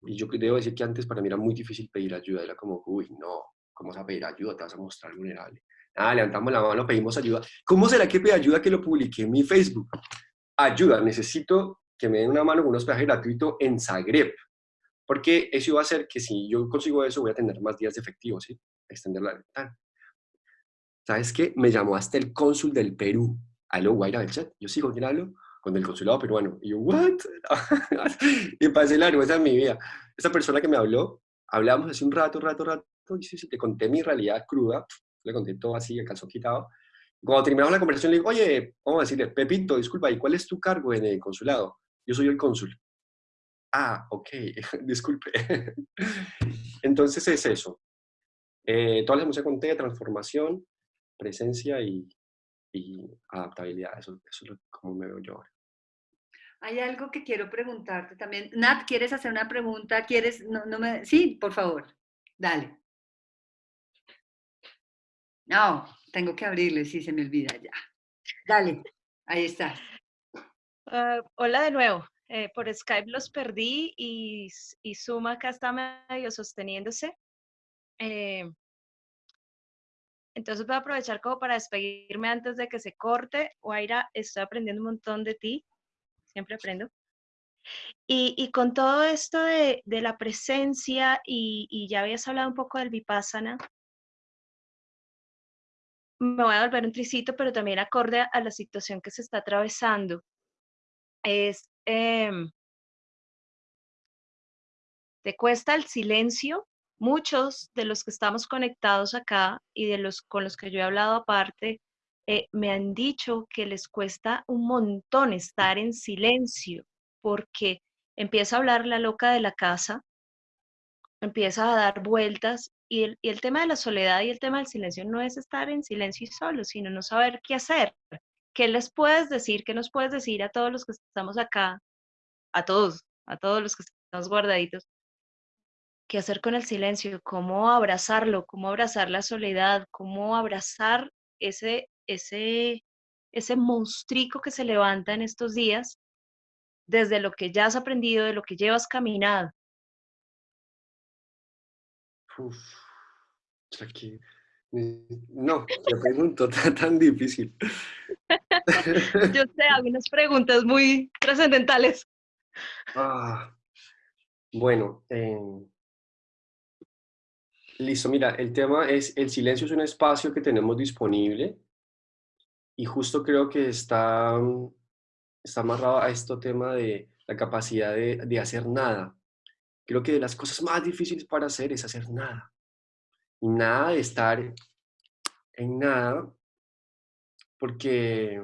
Y yo debo decir que antes para mí era muy difícil pedir ayuda, era como, uy, no, ¿cómo vas a pedir ayuda? Te vas a mostrar vulnerable. Ah, levantamos la mano, pedimos ayuda. ¿Cómo será que pedí ayuda que lo publiqué en mi Facebook? Ayuda, necesito que me den una mano con un hospedaje gratuito en Zagreb. Porque eso va a hacer que si yo consigo eso, voy a tener más días de efectivo, ¿sí? Extender la ventana. ¿Sabes qué? Me llamó hasta el cónsul del Perú. Aló, Guaira del chat. Yo sigo, ¿quién hablo? Con el consulado peruano. Y yo, ¿what? [laughs] y pasé la vergüenza en mi vida. Esa persona que me habló, hablamos hace un rato, rato, rato, y sí, sí, te conté mi realidad cruda, le todo así, el calzón quitado. Cuando terminamos la conversación, le digo, oye, vamos a decirle, Pepito, disculpa, ¿y cuál es tu cargo en el consulado? Yo soy el cónsul. Ah, ok, [laughs] disculpe. [laughs] Entonces es eso. Eh, todas las emociones conté, transformación, presencia y, adaptabilidad. Eso, es como me veo yo ahora. Hay algo que quiero preguntarte también. Nat, ¿quieres hacer una pregunta? ¿Quieres? No, no me... Sí, por favor. Dale. No, tengo que abrirle, sí, se me olvida ya. Dale, ahí está. Ah, hola de nuevo. Eh, por Skype los perdí y, y, Zoom acá está medio sosteniéndose. Eh, entonces voy a aprovechar como para despedirme antes de que se corte. Guaira, estoy aprendiendo un montón de ti. Siempre aprendo. Y, y con todo esto de, de la presencia, y, y, ya habías hablado un poco del vipassana, me voy a volver un tricito, pero también acorde a la situación que se está atravesando. Es, em, te cuesta el silencio. Muchos de los que estamos conectados acá y de los con los que yo he hablado aparte, eh, me han dicho que les cuesta un montón estar en silencio porque empieza a hablar la loca de la casa, empieza a dar vueltas y el, tema de la soledad y el tema del silencio no es estar en silencio y solo, sino no saber qué hacer. ¿Qué les puedes decir? ¿Qué nos puedes decir a todos los que estamos acá? A todos, a todos los que estamos guardaditos. ¿Qué hacer con el silencio? ¿Cómo abrazarlo? ¿Cómo abrazar la soledad? ¿Cómo abrazar ese, ese, ese monstruico que se levanta en estos días desde lo que ya has aprendido, de lo que llevas caminado? Uf, aquí, no, te pregunto, [laughs] tan, tan difícil. [laughs] Yo sé, algunas preguntas muy trascendentales. Ah, bueno, em, listo, mira, el tema es, el silencio es un espacio que tenemos disponible y justo creo que está, está amarrado a este tema de la capacidad de, de hacer nada. Creo que de las cosas más difíciles para hacer es hacer nada. Y nada de estar en nada, porque,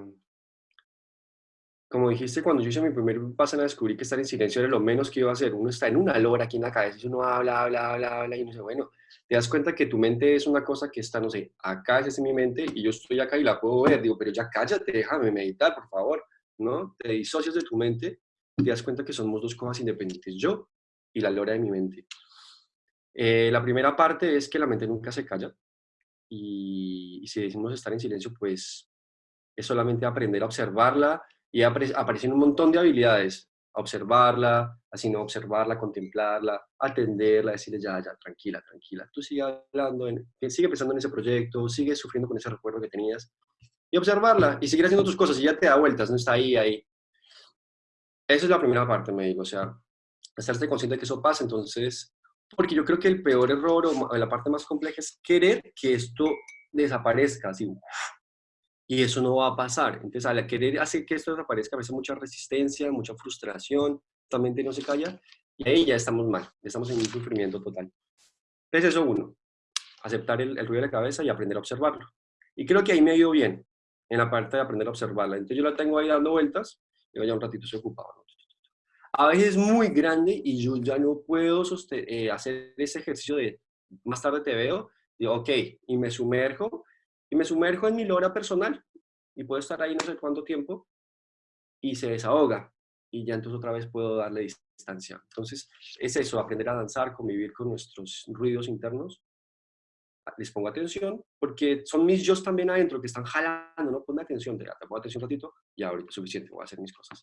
como dijiste, cuando yo hice mi primer paso, descubrí que estar en silencio era lo menos que iba a hacer. Uno está en una lora aquí en la cabeza y uno habla, habla, habla, habla, y no sé, bueno, te das cuenta que tu mente es una cosa que está, no sé, acá es mi mente y yo estoy acá y la puedo ver. Digo, pero ya cállate, déjame meditar, por favor, ¿no? Te disocias de tu mente te das cuenta que somos dos cosas independientes. Yo y la lora de mi mente. Eh, la primera parte es que la mente nunca se calla y, si decimos estar en silencio, pues es solamente aprender a observarla y aparecen un montón de habilidades. observarla, así no observarla, contemplarla, atenderla, decirle ya, ya, tranquila, tranquila. Tú sigue hablando, en, sigue pensando en ese proyecto, sigue sufriendo con ese recuerdo que tenías y observarla y seguir haciendo tus cosas y ya te da vueltas, no está ahí, ahí. Esa es la primera parte, me digo, o sea, estarse consciente de que eso pasa, entonces, porque yo creo que el peor error o la parte más compleja es querer que esto desaparezca, así, y eso no va a pasar. Entonces, al querer hacer que esto desaparezca, a veces mucha resistencia, mucha frustración, mente no se calla, y ahí ya estamos mal, estamos en un sufrimiento total. Entonces, eso uno, aceptar el, ruido de la cabeza y aprender a observarlo. Y creo que ahí me ha ido bien, en la parte de aprender a observarla. Entonces, yo la tengo ahí dando vueltas, y ya un ratito estoy ocupado, ¿no? A veces es muy grande y yo ya no puedo eh, hacer ese ejercicio de más tarde te veo, digo, ok, y me sumerjo, y me sumerjo en mi lora personal, y puedo estar ahí no sé cuánto tiempo, y se desahoga, y ya entonces otra vez puedo darle distancia. Entonces, es eso, aprender a danzar, convivir con nuestros ruidos internos, les pongo atención, porque son mis yo también adentro que están jalando, no ponme atención, te, te pongo atención un ratito, y ahorita es suficiente, voy a hacer mis cosas.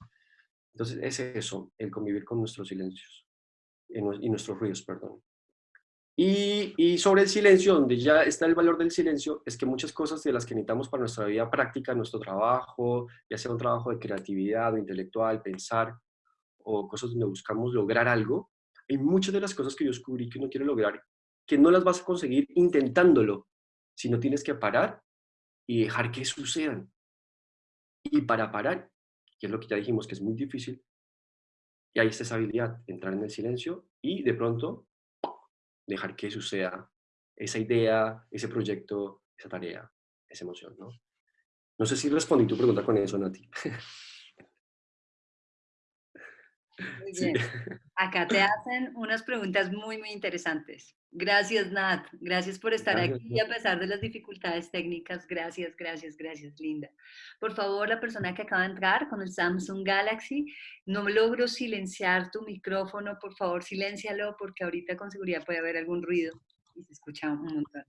Entonces es eso, el convivir con nuestros silencios y nuestros ruidos, perdón. Y, y, sobre el silencio, donde ya está el valor del silencio, es que muchas cosas de las que necesitamos para nuestra vida práctica, nuestro trabajo, ya sea un trabajo de creatividad o intelectual, pensar, o cosas donde buscamos lograr algo, hay muchas de las cosas que yo descubrí que uno quiere lograr, que no las vas a conseguir intentándolo, sino tienes que parar y dejar que sucedan. Y para parar, que es lo que ya dijimos que es muy difícil, y ahí está esa habilidad, entrar en el silencio y de pronto dejar que suceda esa idea, ese proyecto, esa tarea, esa emoción, ¿no? No sé si respondí tu pregunta con eso, Nati. Muy [laughs] bien. Acá te hacen unas preguntas muy, muy interesantes. Gracias, Nat. Gracias por estar aquí a pesar de las dificultades técnicas. Gracias, gracias, gracias, Linda. Por favor, la persona que acaba de entrar con el Samsung Galaxy, no logro silenciar tu micrófono. Por favor, siléncialo porque ahorita con seguridad puede haber algún ruido y se escucha un montón.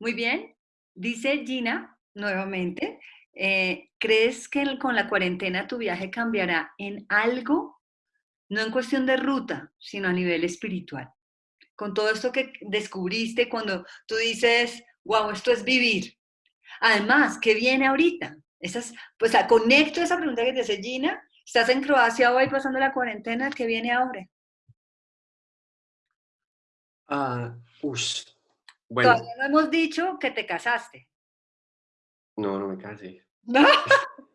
Muy bien. Dice Gina, nuevamente, eh, ¿crees que con la cuarentena tu viaje cambiará en algo? No en cuestión de ruta, sino a nivel espiritual. Con todo esto que descubriste cuando tú dices, wow, esto es vivir. Además, ¿qué viene ahorita? Esas, pues conecto esa pregunta que te hace Gina. Estás en Croacia hoy pasando la cuarentena, ¿qué viene ahora? Ah, bueno. Todavía no hemos dicho que te casaste. No, no me casé. [laughs] ¿No?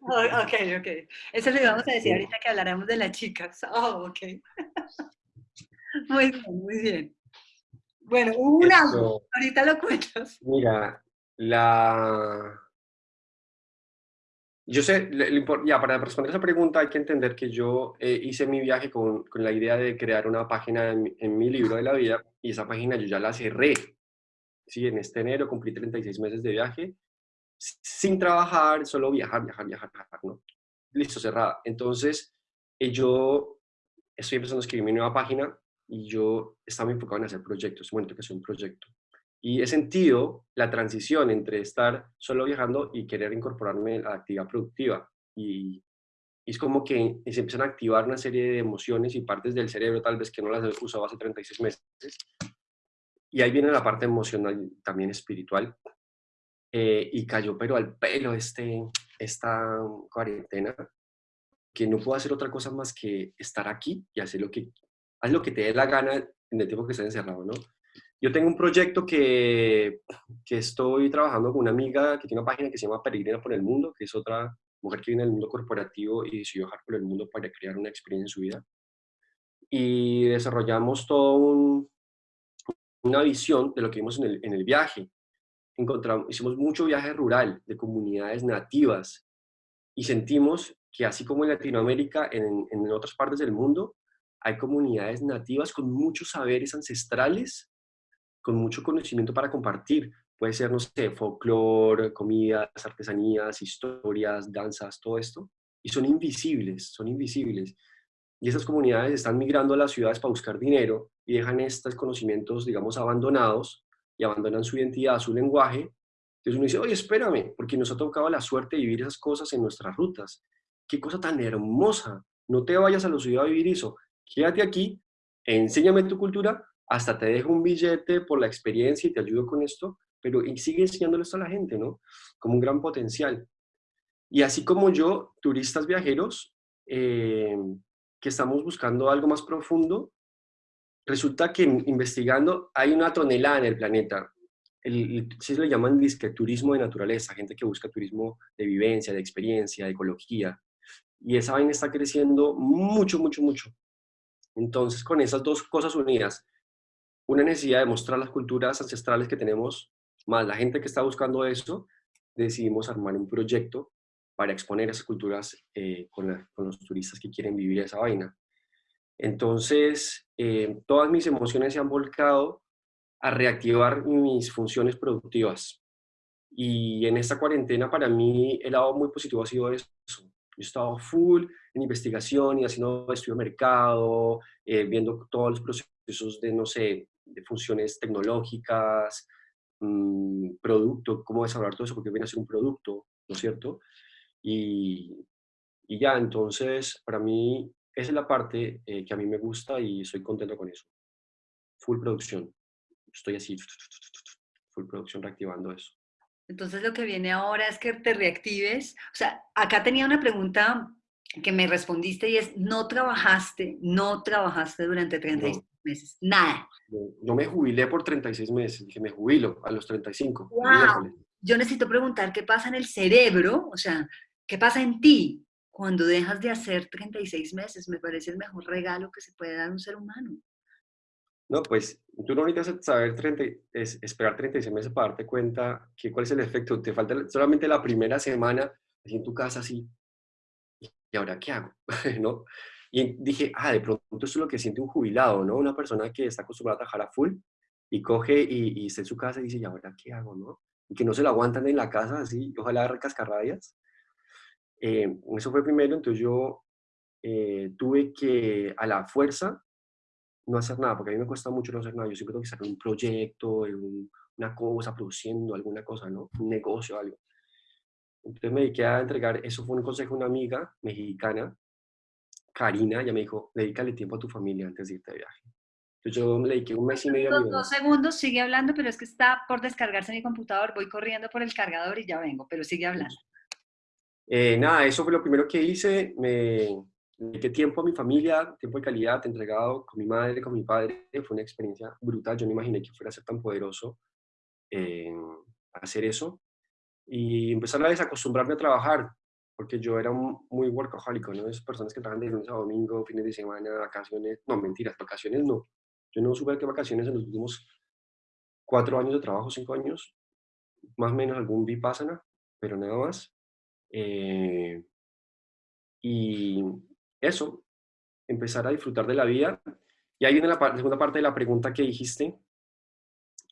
ok, ok. Eso lo íbamos a decir ahorita que hablaremos de las chicas. Oh, ok. [laughs] muy bien, muy bien. Bueno, un algo. Ahorita lo cuentas. Mira, la... Yo sé, ya para responder esa pregunta hay que entender que yo eh, hice mi viaje con, con, la idea de crear una página en, en, mi libro de la vida y esa página yo ya la cerré. Sí, en este enero cumplí 36 meses de viaje sin trabajar, solo viajar, viajar, viajar, viajar, ¿no? Listo, cerrada. Entonces, eh, yo estoy empezando a escribir mi nueva página y yo estaba enfocado en hacer proyectos, momento que es un proyecto. Y he sentido la transición entre estar solo viajando y querer incorporarme a la actividad productiva. Y, es como que se empiezan a activar una serie de emociones y partes del cerebro tal vez que no las he usado hace 36 meses. Y ahí viene la parte emocional, también espiritual, eh, y cayó pero al pelo este, esta cuarentena, que no puedo hacer otra cosa más que estar aquí y hacer lo que, haz lo que te dé la gana en el tiempo que estés encerrado, ¿no? Yo tengo un proyecto que, que estoy trabajando con una amiga que tiene una página que se llama Peregrina por el Mundo, que es otra mujer que viene del mundo corporativo y decidió viajar por el mundo para crear una experiencia en su vida. Y desarrollamos todo un, una visión de lo que vimos en el, en el viaje encontramos, hicimos mucho viaje rural de comunidades nativas y sentimos que así como en Latinoamérica, en, en otras partes del mundo, hay comunidades nativas con muchos saberes ancestrales, con mucho conocimiento para compartir. Puede ser, no sé, folclore, comidas, artesanías, historias, danzas, todo esto. Y son invisibles, son invisibles. Y esas comunidades están migrando a las ciudades para buscar dinero y dejan estos conocimientos, digamos, abandonados y abandonan su identidad, su lenguaje, entonces uno dice, oye, espérame, porque nos ha tocado la suerte de vivir esas cosas en nuestras rutas. Qué cosa tan hermosa. No te vayas a la ciudad a vivir eso. Quédate aquí, enséñame tu cultura, hasta te dejo un billete por la experiencia y te ayudo con esto, pero sigue enseñándole esto a la gente, ¿no? Como un gran potencial. Y así como yo, turistas viajeros, eh, que estamos buscando algo más profundo, resulta que investigando hay una tonelada en el planeta. El, se le llaman disque turismo de naturaleza, gente que busca turismo de vivencia, de experiencia, de ecología. Y esa vaina está creciendo mucho, mucho, mucho. Entonces, con esas dos cosas unidas, una necesidad de mostrar las culturas ancestrales que tenemos, más la gente que está buscando eso, decidimos armar un proyecto para exponer esas culturas eh, con, los turistas que quieren vivir esa vaina. Entonces, eh, todas mis emociones se han volcado a reactivar mis funciones productivas. Y en esta cuarentena para mí el lado muy positivo ha sido eso. Yo he estado full en investigación y haciendo estudio de mercado, eh, viendo todos los procesos de, no sé, de funciones tecnológicas, mmm, producto, cómo desarrollar todo eso, porque viene a ser un producto, ¿no es cierto? Y, y ya, entonces, para mí, esa es la parte eh, que a mí me gusta y estoy contento con eso. Full producción. Estoy así, full producción reactivando eso. Entonces lo que viene ahora es que te reactives. O sea, acá tenía una pregunta que me respondiste y es, no trabajaste, no trabajaste durante 36 meses, nada. No, me jubilé por 36 meses, dije, me jubilo a los 35. Yo necesito preguntar qué pasa en el cerebro, o sea, qué pasa en ti cuando dejas de hacer 36 meses. Me parece el mejor regalo que se puede dar a un ser humano. No, pues tú no necesitas saber 30, es, esperar 36 meses para darte cuenta que cuál es el efecto. Te falta solamente la primera semana así en tu casa así. ¿Y ahora qué hago? [laughs] ¿No? Y dije, ah, de pronto eso es lo que siente un jubilado, ¿no? Una persona que está acostumbrada a trabajar a full y coge y, y está en su casa y dice, ¿y ahora qué hago, no? Y que no se lo aguantan en la casa así, ojalá cascarrabias. Eh, eso fue primero, entonces yo eh, tuve que a la fuerza no hacer nada, porque a mí me cuesta mucho no hacer nada. Yo siempre tengo que sacar un proyecto, una cosa, produciendo alguna cosa, ¿no? Un negocio, algo. Entonces me dediqué a entregar, eso fue un consejo de una amiga mexicana, Karina, ella me dijo, dedícale tiempo a tu familia antes de irte de viaje. Entonces yo le dediqué un mes y medio mi Dos segundos, sigue hablando, pero es que está por descargarse mi computador, voy corriendo por el cargador y ya vengo, pero sigue hablando. Eh, nada, eso fue lo primero que hice, me, dediqué tiempo a mi familia, tiempo de calidad, entregado con mi madre, con mi padre, fue una experiencia brutal, yo no imaginé que fuera a ser tan poderoso eh, hacer eso, y empezar a desacostumbrarme a trabajar, porque yo era muy workaholic, ¿no? Esas personas que trabajan de lunes a domingo, fines de semana, vacaciones, no, mentiras, vacaciones no. Yo no supe qué vacaciones en los últimos cuatro años de trabajo, cinco años, más o menos algún vipassana, pero nada más. Eh, y eso, empezar a disfrutar de la vida. Y ahí viene la, segunda parte de la pregunta que dijiste,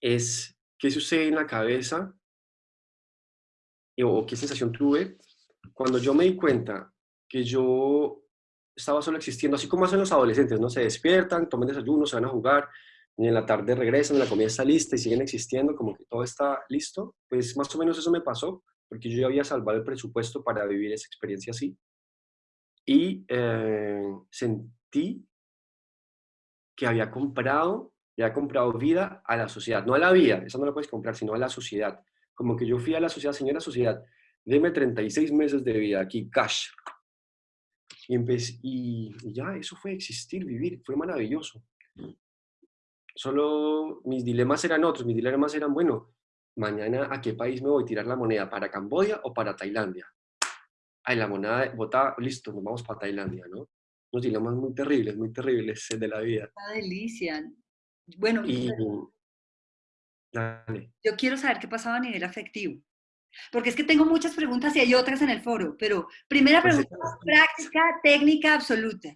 es, ¿qué sucede en la cabeza o qué sensación tuve cuando yo me di cuenta que yo estaba solo existiendo, así como hacen los adolescentes, ¿no? Se despiertan, toman desayuno, se van a jugar, y en la tarde regresan, la comida está lista y siguen existiendo, como que todo está listo. Pues más o menos eso me pasó, porque yo ya había salvado el presupuesto para vivir esa experiencia así. Y eh, sentí que había comprado, había comprado vida a la sociedad, no a la vida, esa no la puedes comprar, sino a la sociedad como que yo fui a la sociedad, señora sociedad, deme 36 meses de vida aquí, cash. Y, empecé, y, ya, eso fue existir, vivir, fue maravilloso. Solo mis dilemas eran otros, mis dilemas eran, bueno, mañana a qué país me voy a tirar la moneda, para Camboya o para Tailandia. Ay, la moneda vota, listo, nos vamos para Tailandia, ¿no? Unos dilemas muy terribles, muy terribles [laughs] de la vida. Una delicia. Bueno, y, yo quiero saber qué pasaba a nivel afectivo. Porque es que tengo muchas preguntas y hay otras en el foro, pero primera pues pregunta, práctica, técnica absoluta.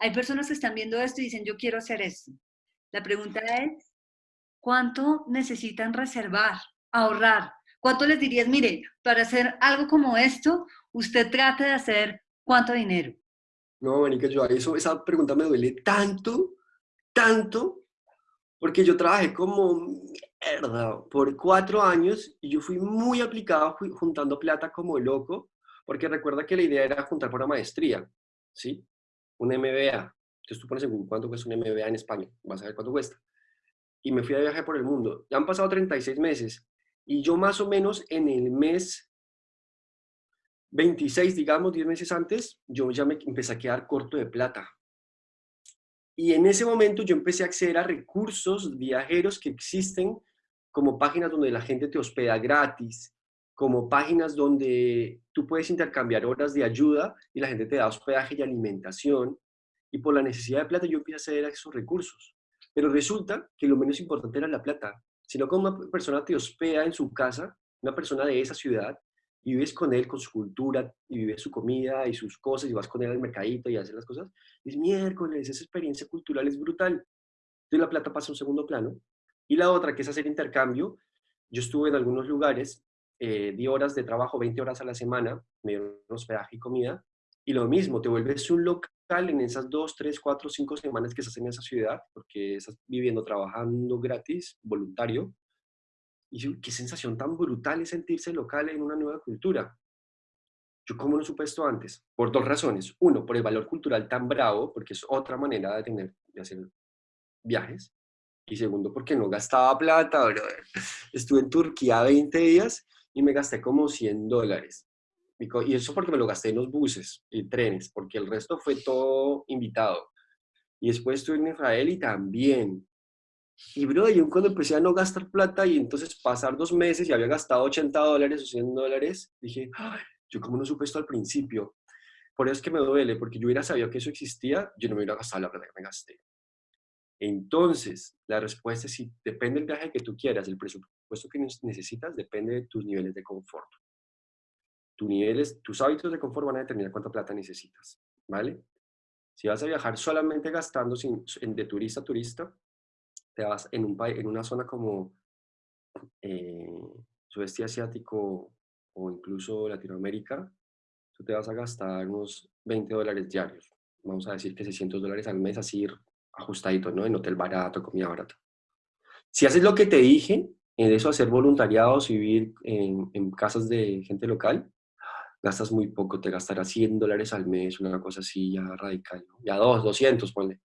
Hay personas que están viendo esto y dicen, yo quiero hacer esto. La pregunta es, ¿cuánto necesitan reservar, ahorrar? ¿Cuánto les dirías, mire, para hacer algo como esto, usted trate de hacer cuánto dinero? No, Manica, yo eso, esa pregunta me duele tanto, tanto, porque yo trabajé como mierda por cuatro años y yo fui muy aplicado juntando plata como loco, porque recuerda que la idea era juntar por una maestría, ¿sí? Un MBA. Entonces tú pones en cuánto cuesta un MBA en España, vas a ver cuánto cuesta. Y me fui a viaje por el mundo. Ya han pasado 36 meses y yo más o menos en el mes 26, digamos, 10 meses antes, yo ya me empecé a quedar corto de plata. Y en ese momento yo empecé a acceder a recursos viajeros que existen como páginas donde la gente te hospeda gratis, como páginas donde tú puedes intercambiar horas de ayuda y la gente te da hospedaje y alimentación. Y por la necesidad de plata yo empecé a acceder a esos recursos. Pero resulta que lo menos importante era la plata, sino que una persona te hospeda en su casa, una persona de esa ciudad, y vives con él, con su cultura, y vives su comida y sus cosas, y vas con él al mercadito y haces las cosas, es miércoles, esa experiencia cultural es brutal. Entonces la plata pasa a un segundo plano. Y la otra, que es hacer intercambio, yo estuve en algunos lugares, eh, di horas de trabajo, 20 horas a la semana, me dieron hospedaje y comida, y lo mismo, te vuelves un local en esas dos, tres, cuatro, cinco semanas que estás en esa ciudad, porque estás viviendo, trabajando gratis, voluntario, y qué sensación tan brutal es sentirse local en una nueva cultura. Yo cómo no supe esto antes? Por dos razones. Uno, por el valor cultural tan bravo, porque es otra manera de, tener, de hacer viajes. Y segundo, porque no gastaba plata, [laughs] Estuve en Turquía 20 días y me gasté como 100 dólares. Y eso porque me lo gasté en los buses y trenes, porque el resto fue todo invitado. Y después estuve en Israel y también. Y bro, yo cuando empecé a no gastar plata y entonces pasar dos meses y había gastado 80 dólares o 100 dólares, dije, yo como no supe esto al principio. Por eso es que me duele, porque yo hubiera sabido que eso existía, yo no me hubiera gastado la plata que me gasté. Entonces, la respuesta es si depende del viaje que tú quieras, el presupuesto que necesitas depende de tus niveles de confort. Tus niveles, tus hábitos de confort van a determinar cuánta plata necesitas, ¿vale? Si vas a viajar solamente gastando sin, de turista a turista, te vas en, un, en una zona como eh, sudeste asiático o incluso Latinoamérica, tú te vas a gastar unos 20 dólares diarios. Vamos a decir que 600 dólares al mes, así ajustadito, ¿no? En hotel barato, comida barata. Si haces lo que te dije, en eso hacer voluntariados, vivir en, en casas de gente local, gastas muy poco, te gastarás 100 dólares al mes, una cosa así ya radical, ¿no? ya dos, 200, ponle.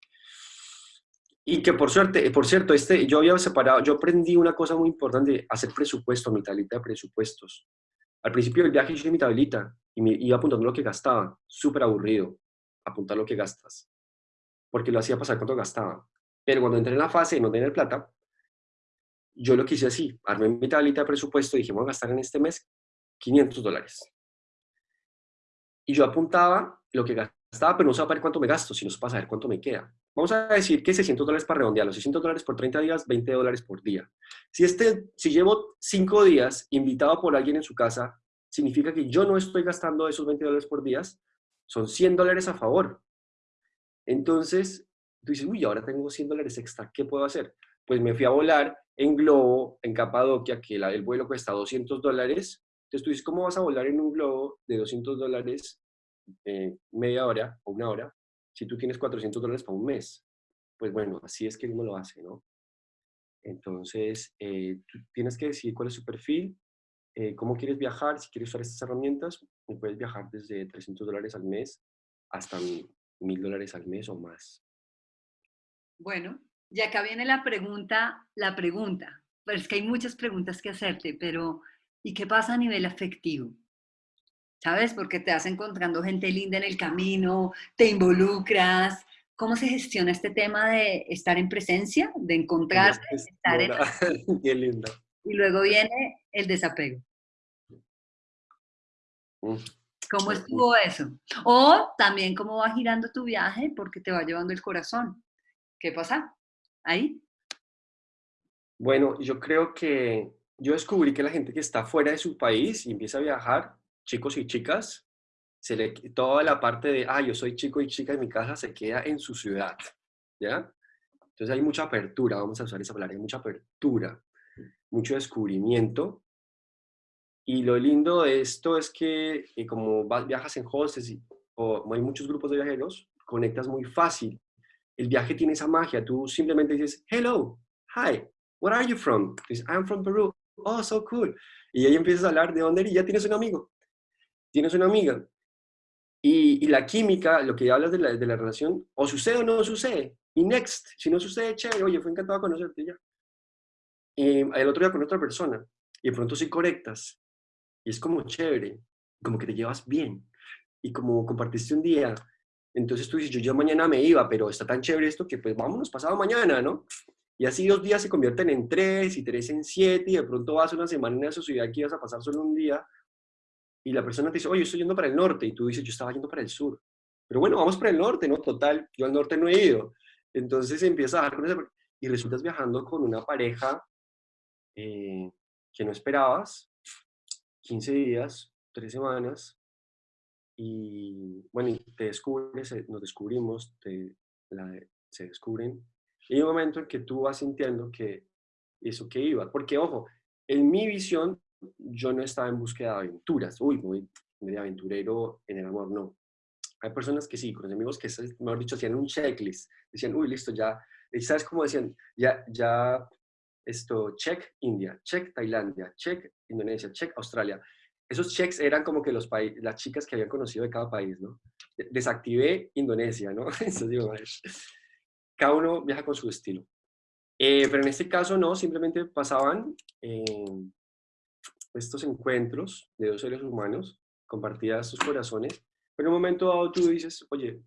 Y que por suerte, por cierto, este, yo había separado, yo aprendí una cosa muy importante, hacer presupuesto, mi tablita de presupuestos. Al principio del viaje hice mi tablita y me iba apuntando lo que gastaba, súper aburrido, apuntar lo que gastas porque lo hacía pasar cuando gastaba. Pero cuando entré en la fase de no tener plata, yo lo quise así, armé mi tablita de presupuesto y dije, voy a gastar en este mes 500 dólares. Y yo apuntaba lo que gastaba, pero no sabía cuánto me gasto, sino para saber cuánto me queda. Vamos a decir que 600 dólares para redondear, los 600 dólares por 30 días, 20 dólares por día. Si, este, si llevo 5 días invitado por alguien en su casa, significa que yo no estoy gastando esos 20 dólares por día, son 100 dólares a favor. Entonces, tú dices, uy, ahora tengo 100 dólares extra, ¿qué puedo hacer? Pues me fui a volar en globo, en Capadocia, que el vuelo cuesta 200 dólares. Entonces tú dices, ¿cómo vas a volar en un globo de 200 dólares media hora o una hora si tú tienes 400 dólares para un mes? Pues bueno, así es que uno lo hace, ¿no? Entonces, eh, tienes que decidir cuál es su perfil, eh, cómo quieres viajar, si quieres usar estas herramientas, puedes viajar desde 300 dólares al mes hasta mil dólares al mes o más. Bueno, y acá viene la pregunta, la pregunta. Pero es que hay muchas preguntas que hacerte, pero ¿y qué pasa a nivel afectivo? ¿Sabes? Porque te vas encontrando gente linda en el camino, te involucras. ¿Cómo se gestiona este tema de estar en presencia, de encontrarse, estar en... [laughs] Qué lindo. Y luego viene el desapego. ¿Cómo estuvo eso? O también cómo va girando tu viaje porque te va llevando el corazón. ¿Qué pasa ahí? Bueno, yo creo que yo descubrí que la gente que está fuera de su país y empieza a viajar, chicos y chicas, se le, toda la parte de, ah, yo soy chico y chica en mi casa, se queda en su ciudad, ¿ya? Entonces hay mucha apertura, vamos a usar esa palabra, hay mucha apertura, mucho descubrimiento y lo lindo de esto es que eh, como viajas en hostels o hay muchos grupos de viajeros, conectas muy fácil. El viaje tiene esa magia. Tú simplemente dices, hello, hi, where are you from? Dices, I'm from Peru. Oh, so cool. Y ahí empiezas a hablar de dónde y ya tienes un amigo. Tienes una amiga. Y, la química, lo que hablas de la, de la, relación, o sucede o no sucede. Y next, si no sucede, chévere, oye, fue encantado conocerte ya. Y el otro día con otra persona. Y de pronto sí conectas y es como chévere, como que te llevas bien. Y como compartiste un día, entonces tú dices, yo ya mañana me iba, pero está tan chévere esto que pues vámonos pasado mañana, ¿no? Y así dos días se convierten en tres y tres en siete y de pronto vas una semana en esa ciudad que ibas a pasar solo un día y la persona te dice, oye, estoy yendo para el norte y tú dices, yo estaba yendo para el sur. Pero bueno, vamos para el norte, ¿no? Total, yo al norte no he ido. Entonces empiezas a bajar con ese... y resultas viajando con una pareja eh, que no esperabas 15 días, 3 semanas, y bueno, te descubres, eh, nos descubrimos, te, se descubren, y hay un momento en que tú vas sintiendo que eso que iba, porque ojo, en mi visión yo no estaba en búsqueda de aventuras, uy, muy, de aventurero en el amor, no. Hay personas que sí, con los amigos que, mejor dicho, hacían un checklist, decían, uy, listo, ya, ¿sabes cómo decían? Ya, ya esto, check India, check Tailandia, check Indonesia, check Australia. esos checks eran como que los las chicas que habían conocido de cada país, ¿no? Desactivé Indonesia, ¿no? [laughs] Entonces digo, cada uno viaja con su estilo. Eh, pero en este caso no, simplemente pasaban eh, estos encuentros de dos seres humanos, compartían sus corazones, pero en un momento dado tú dices, oye,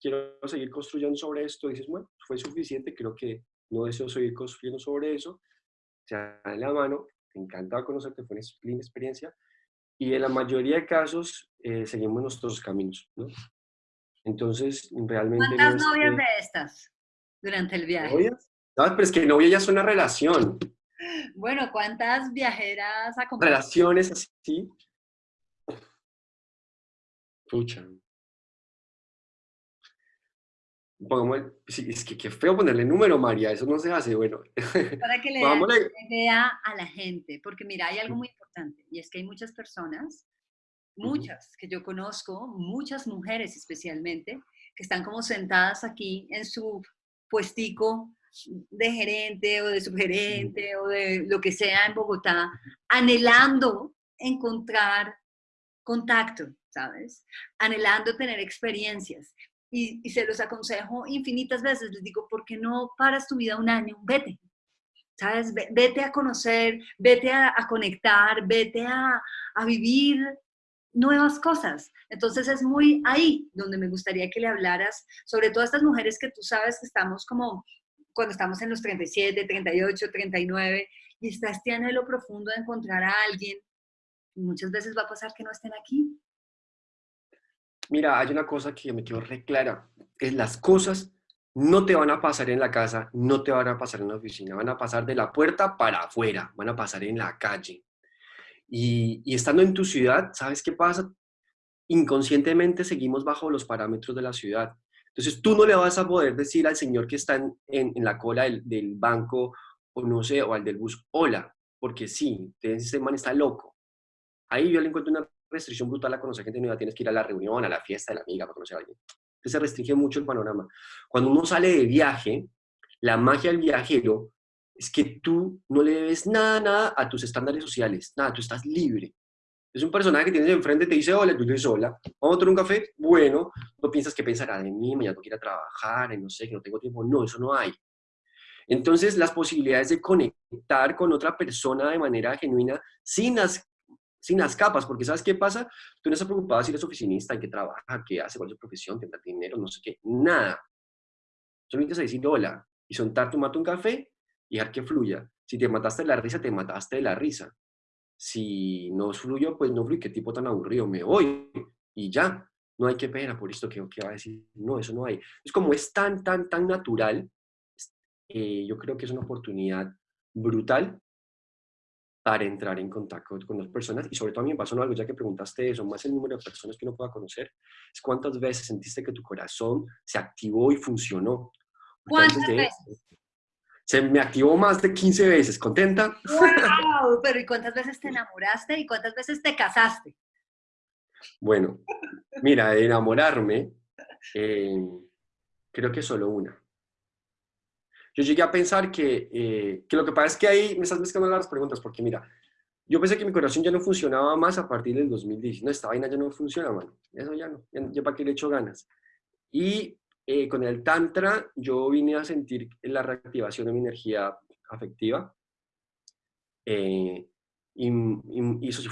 quiero seguir construyendo sobre esto, dices, bueno, fue suficiente, creo que no deseo seguir construyendo sobre eso, se dan la mano, te encantaba conocerte, fue una linda experiencia, y en la mayoría de casos eh, seguimos nuestros caminos, ¿no? Entonces, realmente... ¿Cuántas novias de estas durante el viaje? ¿Novias? No, pero es que novia ya es una relación. Bueno, ¿cuántas viajeras acompañadas? Relaciones así. Pucha. es que qué feo ponerle número, María, eso no se hace, bueno. [laughs] Para que le dé idea a la gente, porque mira, hay algo muy importante, y es que hay muchas personas, muchas que yo conozco, muchas mujeres especialmente, que están como sentadas aquí en su puestico de gerente o de subgerente o de lo que sea en Bogotá, anhelando encontrar contacto, ¿sabes? Anhelando tener experiencias. Y, se los aconsejo infinitas veces, les digo, ¿por qué no paras tu vida un año? Vete, ¿sabes? Vete a conocer, vete a, conectar, vete a, a vivir nuevas cosas. Entonces es muy ahí donde me gustaría que le hablaras sobre todas estas mujeres que tú sabes que estamos como cuando estamos en los 37, 38, 39 y está este anhelo profundo de encontrar a alguien. muchas veces va a pasar que no estén aquí. Mira, hay una cosa que me quedó re clara. Es las cosas no te van a pasar en la casa, no te van a pasar en la oficina, van a pasar de la puerta para afuera, van a pasar en la calle. Y, y estando en tu ciudad, ¿sabes qué pasa? Inconscientemente seguimos bajo los parámetros de la ciudad. Entonces tú no le vas a poder decir al señor que está en, en, la cola del, del, banco o no sé, o al del bus, hola, porque sí, ese man está loco. Ahí yo le encuentro una restricción brutal a conocer gente nueva, tienes que ir a la reunión, a la fiesta de la amiga para conocer a alguien. Entonces se restringe mucho el panorama. Cuando uno sale de viaje, la magia del viajero es que tú no le debes nada, nada a tus estándares sociales, nada, tú estás libre. Es un personaje que tienes enfrente, te dice hola, tú le dices hola, vamos a tomar un café, bueno, no piensas que pensará de mí, mañana no quiero trabajar, no sé, que no tengo tiempo, no, eso no hay. Entonces, las posibilidades de conectar con otra persona de manera genuina, sin las, sin las capas, porque ¿sabes qué pasa? Tú no estás preocupado si eres oficinista, en qué trabaja, qué hace, cuál es su profesión, tendrá dinero, no sé qué, nada. Solamente a decir hola y sentar, tomarte un café y dejar que fluya. Si te mataste de la risa, te mataste de la risa si no fluyo, pues no fluyo, qué tipo tan aburrido, me voy y ya. No hay que pena por esto que, que va a decir, no, eso no hay. Es como es tan, tan, tan natural, eh, yo creo que es una oportunidad brutal para entrar en contacto con las personas y sobre todo a mí me pasó algo, ya que preguntaste eso, más el número de personas que uno pueda conocer, es cuántas veces sentiste que tu corazón se activó y funcionó. ¿Cuántas veces? Se me activó más de 15 veces. ¿Contenta? ¡Wow! [laughs] Pero ¿y cuántas veces te enamoraste y cuántas veces te casaste? Bueno, mira, de enamorarme, eh, creo que solo una. Yo llegué a pensar que, eh, que lo que pasa es que ahí me estás mezclando las preguntas, porque mira, yo pensé que mi corazón ya no funcionaba más a partir del 2010. No, esta vaina ya no funciona, mano. Eso ya no. Ya, para qué le echo ganas. Y eh, con el Tantra yo vine a sentir la reactivación de mi energía afectiva eh, y, eso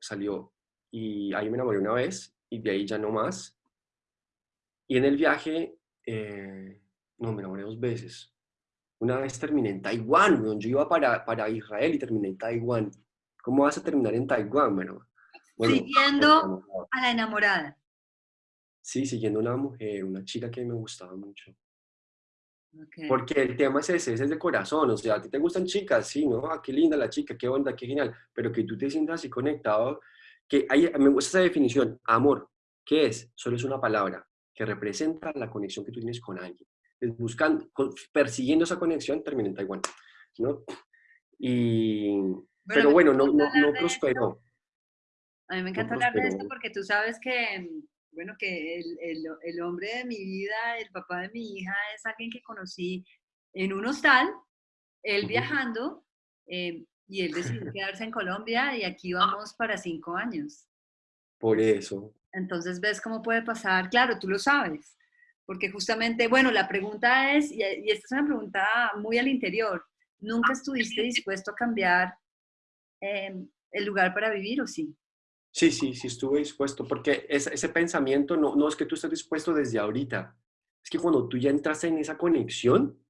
salió. Y ahí me enamoré una vez y de ahí ya no más. Y en el viaje, eh, no, me enamoré dos veces. Una vez terminé en Taiwán, donde yo iba para, para Israel y terminé en Taiwán. ¿Cómo vas a terminar en Taiwán? Bueno, Siguiendo a la enamorada. Sí, siguiendo una mujer, una chica que me gustaba mucho. Porque el tema es ese, es el de corazón, o sea, a ti te gustan chicas, sí, ¿no? Ah, qué linda la chica, qué onda, qué genial, pero que tú te sientas así conectado, que hay, me gusta esa definición, amor, ¿qué es? Solo es una palabra que representa la conexión que tú tienes con alguien. Buscando, persiguiendo esa conexión, termina en Taiwán, ¿no? Y, pero bueno, no, no, no prosperó. A mí me encanta hablar de esto porque tú sabes que bueno, que el, hombre de mi vida, el papá de mi hija, es alguien que conocí en un hostal, él viajando, eh, Y él decidió [laughs] quedarse en Colombia y aquí vamos para cinco años. Por eso. Entonces ves cómo puede pasar. Claro, tú lo sabes. Porque justamente, bueno, la pregunta es, y esta es una pregunta muy al interior, ¿nunca estuviste dispuesto a cambiar em, el lugar para vivir o sí? Sí, sí, sí estuve dispuesto, porque ese, ese pensamiento no, no es que tú estés dispuesto desde ahorita, es que cuando tú ya entras en esa conexión,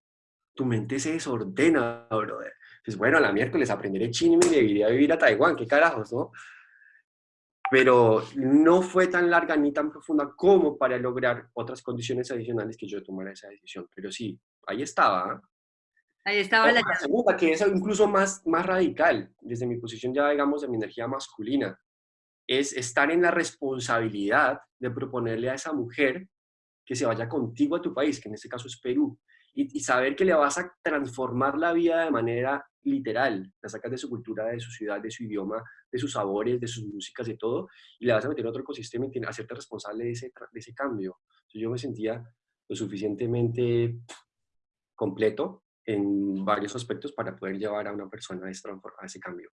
tu mente se desordena, brother. Dices, bueno, a la miércoles aprenderé chino y me iría a vivir a Taiwán, qué carajos, ¿no? Pero no fue tan larga ni tan profunda como para lograr otras condiciones adicionales que yo tomara esa decisión. Pero sí, ahí estaba. ¿ah? Ahí estaba la, la segunda, que es incluso más, más radical, desde mi posición ya, digamos, de mi energía masculina, es estar en la responsabilidad de proponerle a esa mujer que se vaya contigo a tu país, que en este caso es Perú, y, saber que le vas a transformar la vida de manera literal, la sacas de su cultura, de su ciudad, de su idioma, de sus sabores, de sus músicas, de todo, y le vas a meter otro ecosistema y hacerte responsable de ese, de ese cambio. Yo me sentía lo suficientemente completo en varios aspectos para poder llevar a una persona a ese, a ese cambio.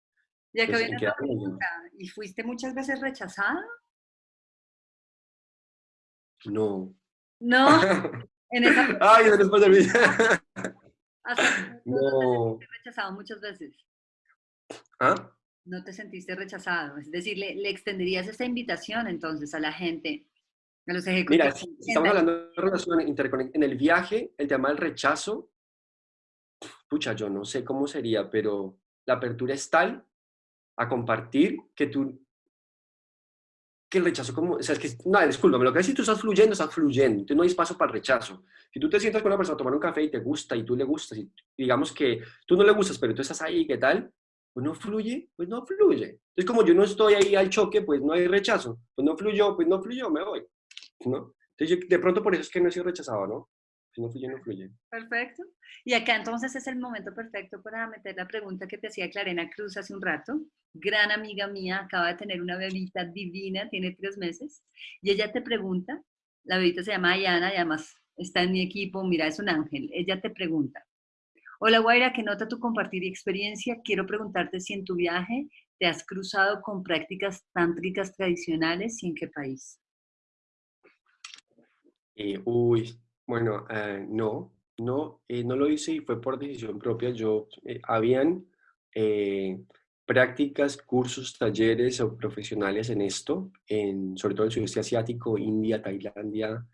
Ya que viene pregunta, ¿y fuiste muchas veces rechazada? No. No. En esa [laughs] Ay, de mí. [laughs] [laughs] no. Te rechazado muchas veces. ¿Ah? No te sentiste rechazado. Es decir, le, le extenderías esa invitación entonces a la gente, a los ejecutivos. Mira, estamos hablando de relación interconectada. En el viaje, el tema del rechazo pucha, yo no sé cómo sería, pero la apertura es tal a compartir que tú, que el rechazo como, o sea, es que, no, discúlpame, lo que es si tú estás fluyendo, estás fluyendo, entonces no hay espacio para el rechazo. Si tú te sientas con una persona a tomar un café y te gusta y tú le gustas, y digamos que tú no le gustas, pero tú estás ahí, ¿qué tal? Pues no fluye, pues no fluye. Entonces como yo no estoy ahí al choque, pues no hay rechazo. Pues no fluyó, pues no fluyó, me voy. ¿no? Entonces yo, de pronto por eso es que no he sido rechazado, ¿no? Si no fluye, no fluye. Perfecto. Y acá entonces es el momento perfecto para meter la pregunta que te hacía Clarena Cruz hace un rato. Gran amiga mía, acaba de tener una bebita divina, tiene tres meses, y ella te pregunta, la bebita se llama Ayana y además está en mi equipo, mira, es un ángel. Ella te pregunta, hola Guaira, que nota tu compartir experiencia. Quiero preguntarte si en tu viaje te has cruzado con prácticas tántricas tradicionales y en qué país. Eh, uy, bueno, eh, no, no, eh, no lo hice y fue por decisión propia. Yo, eh, habían prácticas, cursos, talleres o profesionales en esto, en, sobre todo en el sudeste asiático, India, Tailandia,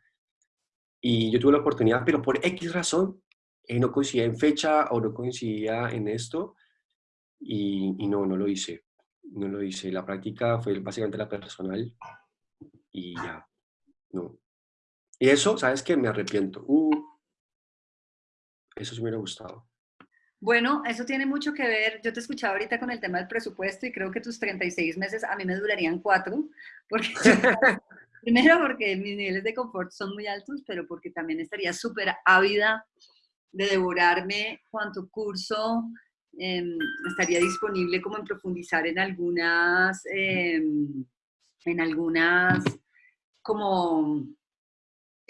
y yo tuve la oportunidad, pero por X razón, no coincidía en fecha o no coincidía en esto, y, y no, no lo hice, no lo hice. La práctica fue básicamente la personal, y ya, no. Y eso, ¿sabes qué? Me arrepiento. Uh, eso sí me hubiera gustado. Bueno, eso tiene mucho que ver. Yo te escuchaba ahorita con el tema del presupuesto y creo que tus 36 meses a mí me durarían cuatro. Porque, [laughs] primero porque mis niveles de confort son muy altos, pero porque también estaría súper ávida de devorarme cuánto curso em, estaría disponible como en profundizar en algunas, em, en algunas como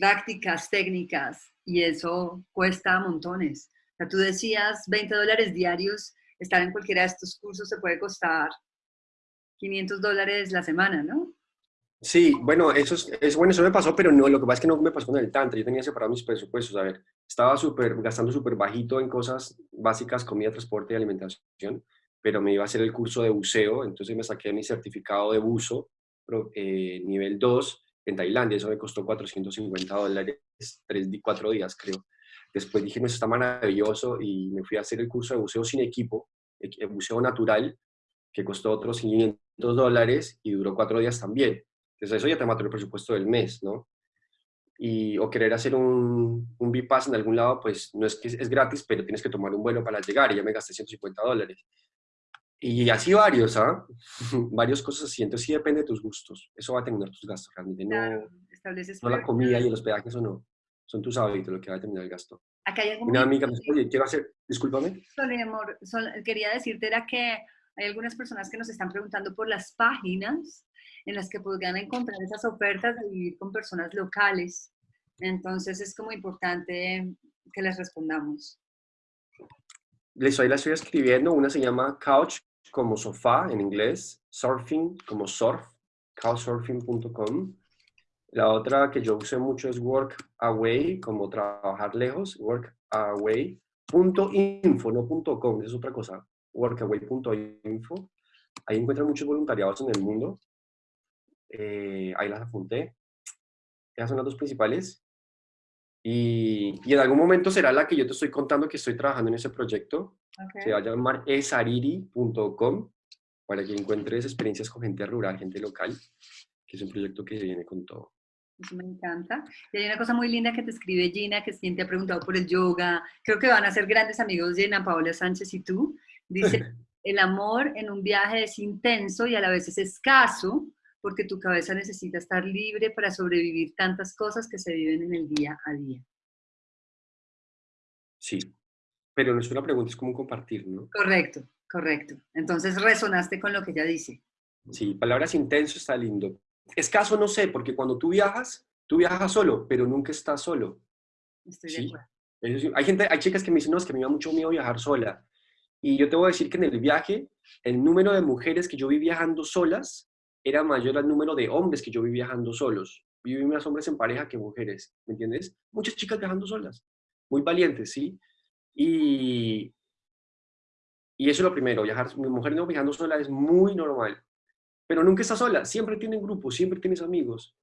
prácticas, técnicas, y eso cuesta montones. O sea, tú decías 20 dólares diarios, estar en cualquiera de estos cursos se puede costar 500 dólares la semana, ¿no? Sí, bueno, eso es, bueno, eso me pasó, pero no, lo que pasa es que no me pasó con el Tantra, yo tenía separado mis presupuestos, a ver, estaba súper, gastando súper bajito en cosas básicas, comida, transporte y alimentación, pero me iba a hacer el curso de buceo, entonces me saqué mi certificado de buzo, eh, nivel 2, en Tailandia, eso me costó 450 dólares, tres, cuatro días creo. Después dije, no, eso está maravilloso y me fui a hacer el curso de buceo sin equipo, el buceo natural, que costó otros 500 dólares y duró cuatro días también. Entonces eso ya te mató el presupuesto del mes, ¿no? Y, o querer hacer un, un bypass en algún lado, pues no es que es gratis, pero tienes que tomar un vuelo para llegar y ya me gasté 150 dólares. Y así varios, ¿ah? [laughs] varios cosas así. Entonces sí depende de tus gustos. Eso va a terminar tus gastos. Realmente no, no la comida y el hospedaje, eso no. Son tus hábitos lo que va a terminar el gasto. Acá hay Una amiga me dice, oye, quiero hacer, discúlpame. amor, quería decirte era que hay algunas personas que nos están preguntando por las páginas en las que podrían encontrar esas ofertas de vivir con personas locales. Entonces es como importante que les respondamos. Les ahí la estoy escribiendo. Una se llama Couch como sofá en inglés, Surfing como surf, couchsurfing.com. La otra que yo usé mucho es Workaway, como trabajar lejos, workaway.info, no es otra cosa, workaway.info. Ahí encuentran muchos voluntariados en el mundo. Eh, ahí las apunté. Esas son las dos principales. Y, y, en algún momento será la que yo te estoy contando que estoy trabajando en ese proyecto. Se va a llamar esariri.com para que encuentres experiencias con gente rural, gente local, que es un proyecto que viene con todo. Eso me encanta. Y hay una cosa muy linda que te escribe Gina, que siempre ha preguntado por el yoga. Creo que van a ser grandes amigos Gina, Paola Sánchez y tú. Dice, [laughs] el amor en un viaje es intenso y a la vez es escaso, porque tu cabeza necesita estar libre para sobrevivir tantas cosas que se viven en el día a día. Sí, pero no es una pregunta, es como compartir, ¿no? Correcto, correcto. Entonces resonaste con lo que ella dice. Sí, palabras intenso está lindo. Escaso no sé, porque cuando tú viajas, tú viajas solo, pero nunca estás solo. Estoy de acuerdo. Hay, gente, hay chicas que me dicen, no, es que me da mucho miedo viajar sola. Y yo te voy a decir que en el viaje, el número de mujeres que yo vi viajando solas era mayor al número de hombres que yo vi viajando solos. Vi más hombres en pareja que mujeres, ¿me entiendes? Muchas chicas viajando solas, muy valientes, ¿sí? Y, y eso es lo primero, viajar, mi mujer no viajando sola es muy normal, pero nunca está sola, siempre tiene grupos, siempre tienes amigos.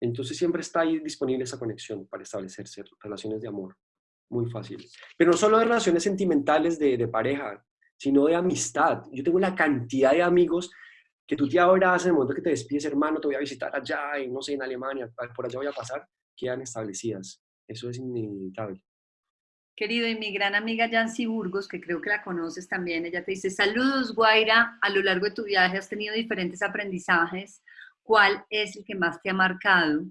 Entonces siempre está ahí disponible esa conexión para establecerse relaciones de amor, muy fácil. Pero no solo de relaciones sentimentales de, de pareja, sino de amistad. Yo tengo la cantidad de amigos que tú te abrazas en el momento que te despides, hermano, te voy a visitar allá, y no sé, en Alemania, por allá voy a pasar, quedan establecidas. Eso es inevitable. Querido, y mi gran amiga Yancy Burgos, que creo que la conoces también, ella te dice, saludos Guaira, a lo largo de tu viaje has tenido diferentes aprendizajes, ¿cuál es el que más te ha marcado?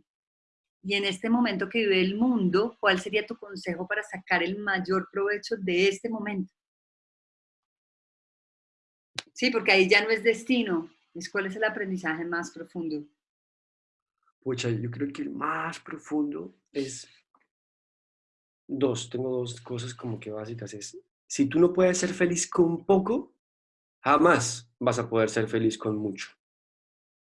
Y en este momento que vive el mundo, ¿cuál sería tu consejo para sacar el mayor provecho de este momento? Sí, porque ahí ya no es destino, es cuál es el aprendizaje más profundo. Pucha, yo creo que el más profundo es dos, tengo dos cosas como que básicas. Es, si tú no puedes ser feliz con poco, jamás vas a poder ser feliz con mucho.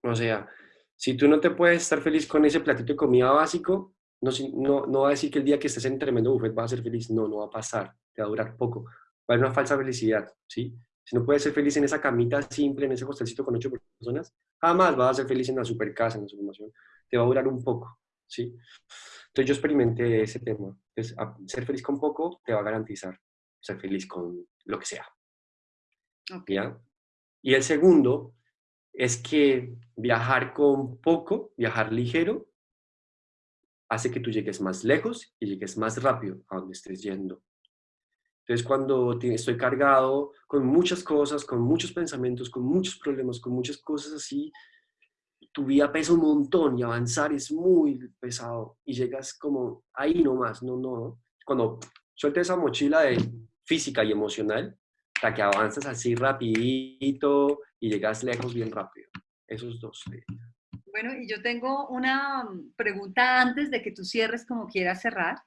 O sea, si tú no te puedes estar feliz con ese platito de comida básico, no, no, no va a decir que el día que estés en tremendo buffet vas a ser feliz. No, no va a pasar. Te va a durar poco. Va a haber una falsa felicidad, ¿sí? Si no puedes ser feliz en esa camita simple, en ese hostelcito con ocho personas, jamás vas a ser feliz en la super casa, en la supermación. Te va a durar un poco, ¿sí? Entonces yo experimenté ese tema. Entonces, ser feliz con poco te va a garantizar ser feliz con lo que sea. ¿Ya? Y el segundo es que viajar con poco, viajar ligero, hace que tú llegues más lejos y llegues más rápido a donde estés yendo. Entonces, cuando estoy cargado con muchas cosas, con muchos pensamientos, con muchos problemas, con muchas cosas así, tu vida pesa un montón y avanzar es muy pesado y llegas como ahí nomás, no, no. Cuando sueltas esa mochila de física y emocional, hasta que avanzas así rapidito y llegas lejos bien rápido. Esos dos. Bueno, y yo tengo una pregunta antes de que tú cierres como quieras cerrar,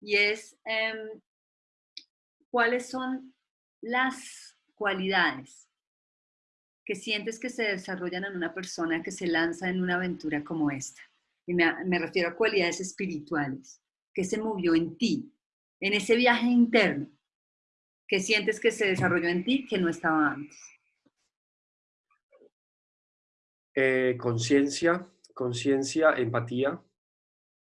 y es, em, ¿cuáles son las cualidades que sientes que se desarrollan en una persona que se lanza en una aventura como esta. Y me, refiero a cualidades espirituales. que se movió en ti? En ese viaje interno. que sientes que se desarrolló en ti que no estaba antes? Eh, conciencia, conciencia, empatía.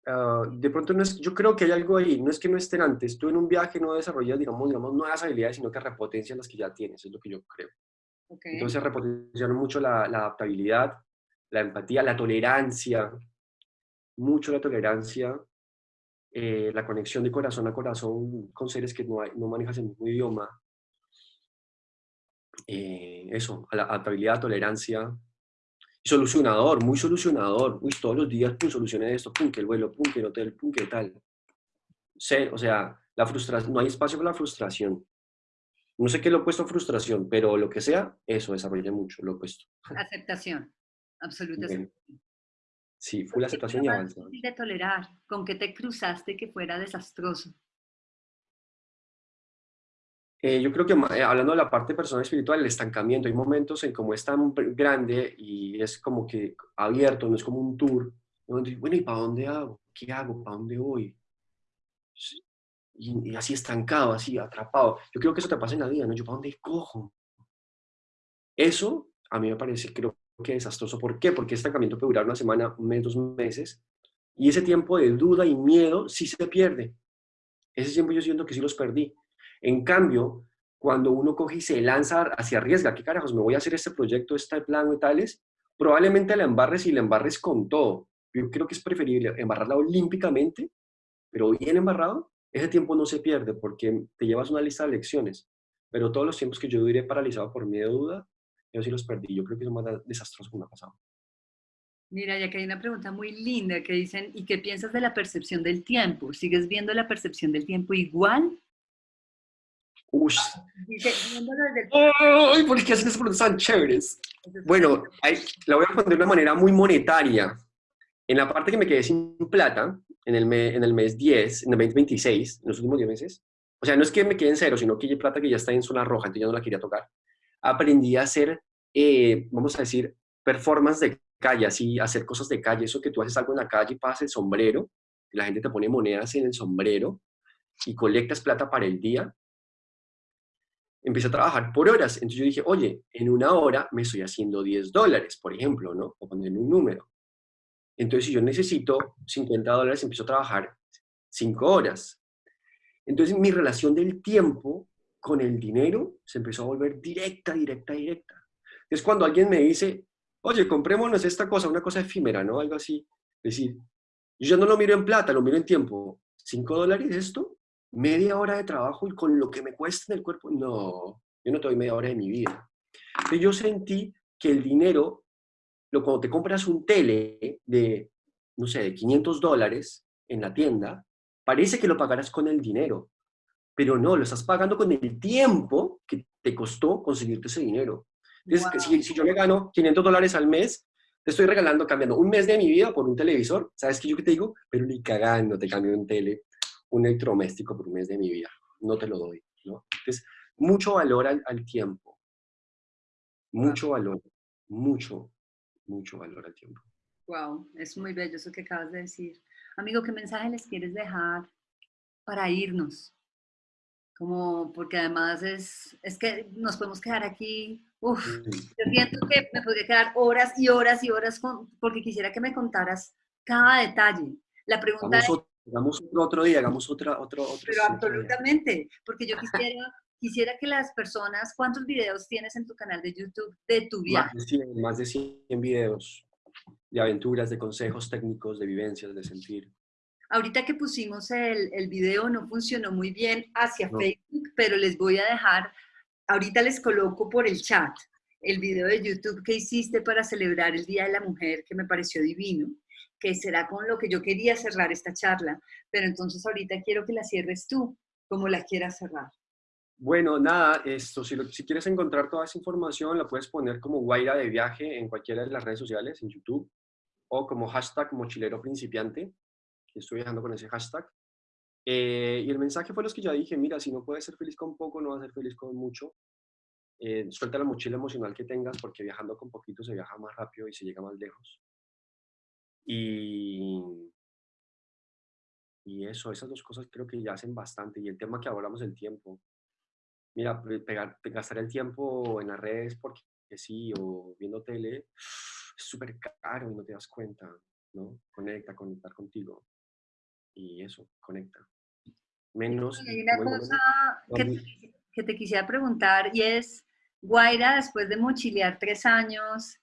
Ah, de pronto no es, yo creo que hay algo ahí, no es que no estén antes, tú en un viaje no desarrollas, digamos, digamos nuevas habilidades, sino que repotencias las que ya tienes, es lo que yo creo. Entonces repotenciaron mucho la, adaptabilidad, la empatía, la tolerancia, mucho la tolerancia, eh, la conexión de corazón a corazón con seres que no, hay, no manejas el mismo idioma. Eh, eso, la adaptabilidad, tolerancia, solucionador, muy solucionador. Uy, todos los días, pum, solucione esto, pum, el vuelo, pum, el hotel, pum, que tal. o sea, la frustración, no hay espacio para la frustración. No sé qué lo opuesto a frustración, pero lo que sea, eso desarrolla mucho, lo opuesto. Aceptación, absoluta aceptación. Sí, fue la aceptación y avanzar. de tolerar? ¿Con qué te cruzaste que fuera desastroso? Eh, yo creo que eh, hablando de la parte personal espiritual, el estancamiento, hay momentos en como es tan grande y es como que abierto, no es como un tour. Donde, bueno, ¿y para dónde hago? ¿Qué hago? ¿Para dónde voy? Y, así estancado, así atrapado. Yo creo que eso te pasa en la vida, ¿no? Yo, ¿para dónde cojo? Eso a mí me parece, creo que desastroso. ¿Por qué? Porque ese estancamiento puede durar una semana, un mes, dos meses. Y ese tiempo de duda y miedo sí se pierde. Ese tiempo yo siento que sí los perdí. En cambio, cuando uno coge y se lanza hacia arriesga, ¿qué carajos? ¿Me voy a hacer este proyecto, este plan y tales? Probablemente la embarres y la embarres con todo. Yo creo que es preferible embarrarla olímpicamente, pero bien embarrado, ese tiempo no se pierde porque te llevas una lista de lecciones. Pero todos los tiempos que yo duré paralizado por miedo duda, yo sí los perdí. Yo creo que es más desastroso que me ha pasado. Mira, ya que hay una pregunta muy linda que dicen, ¿y qué piensas de la percepción del tiempo? ¿Sigues viendo la percepción del tiempo igual Uy. Ay, ¿por qué hacen esas preguntas tan chéveres? Bueno, la voy a responder de una manera muy monetaria. En la parte que me quedé sin plata, en el, en el mes 10, en el 2026, en los últimos 10 meses, o sea, no es que me quede en cero, sino que hay plata que ya está en zona roja, entonces ya no la quería tocar. Aprendí a hacer, eh, vamos a decir, performance de calle, así, hacer cosas de calle, eso que tú haces algo en la calle y pasas el sombrero, y la gente te pone monedas en el sombrero y colectas plata para el día, empecé a trabajar por horas. Entonces yo dije, oye, en una hora me estoy haciendo 10 dólares, por ejemplo, ¿no? O poner un número. Entonces, si yo necesito 50 dólares, empiezo a trabajar 5 horas. Entonces, mi relación del tiempo con el dinero se empezó a volver directa, directa, directa. Es cuando alguien me dice, oye, comprémonos esta cosa, una cosa efímera, ¿no? Algo así. Es decir, yo no lo miro en plata, lo miro en tiempo. ¿5 dólares esto? media hora de trabajo y con lo que me cuesta en el cuerpo, no, yo no te doy media hora de mi vida. Entonces yo sentí que el dinero, lo, cuando te compras un tele de, no sé, de 500 dólares en la tienda, parece que lo pagarás con el dinero, pero no, lo estás pagando con el tiempo que te costó conseguirte ese dinero. Entonces, si, si, yo me gano 500 dólares al mes, te estoy regalando, cambiando un mes de mi vida por un televisor, ¿sabes qué yo que te digo? Pero ni cagando te cambio un tele un electrodoméstico por un mes de mi vida. No te lo doy, ¿no? Entonces, mucho valor al, tiempo. Mucho valor. Mucho, mucho valor al tiempo. Wow, es muy bello eso que acabas de decir. Amigo, ¿qué mensaje les quieres dejar para irnos? Como, porque además es, es que nos podemos quedar aquí, uf, yo siento que me podría quedar horas y horas y horas con, porque quisiera que me contaras cada detalle. La pregunta es, Hagamos otro, otro día, hagamos otra, otro, otro. Pero absolutamente, porque yo quisiera, quisiera que las personas, ¿cuántos videos tienes en tu canal de YouTube de tu viaje? Más de 100, más de 100 videos de aventuras, de consejos técnicos, de vivencias, de sentir. Ahorita que pusimos el, el video no funcionó muy bien hacia Facebook, pero les voy a dejar, ahorita les coloco por el chat el video de YouTube que hiciste para celebrar el Día de la Mujer, que me pareció divino que será con lo que yo quería cerrar esta charla, pero entonces ahorita quiero que la cierres tú, como la quieras cerrar. Bueno, nada, esto, si, quieres encontrar toda esa información, la puedes poner como Guaira de viaje en cualquiera de las redes sociales, en YouTube, o como hashtag mochilero principiante, estoy viajando con ese hashtag. Eh, y el mensaje fue los que ya dije, mira, si no puedes ser feliz con poco, no vas a ser feliz con mucho. Eh, suelta la mochila emocional que tengas, porque viajando con poquito se viaja más rápido y se llega más lejos. Y, y eso, esas dos cosas creo que ya hacen bastante. Y el tema que hablamos del tiempo. Mira, pegar, gastar el tiempo en las redes porque sí, o viendo tele, es súper caro y no te das cuenta, ¿no? Conecta, conectar contigo. Y eso, conecta. Menos... Hay una cosa que te, que te quisiera preguntar y es, Guaira, después de mochilear tres años,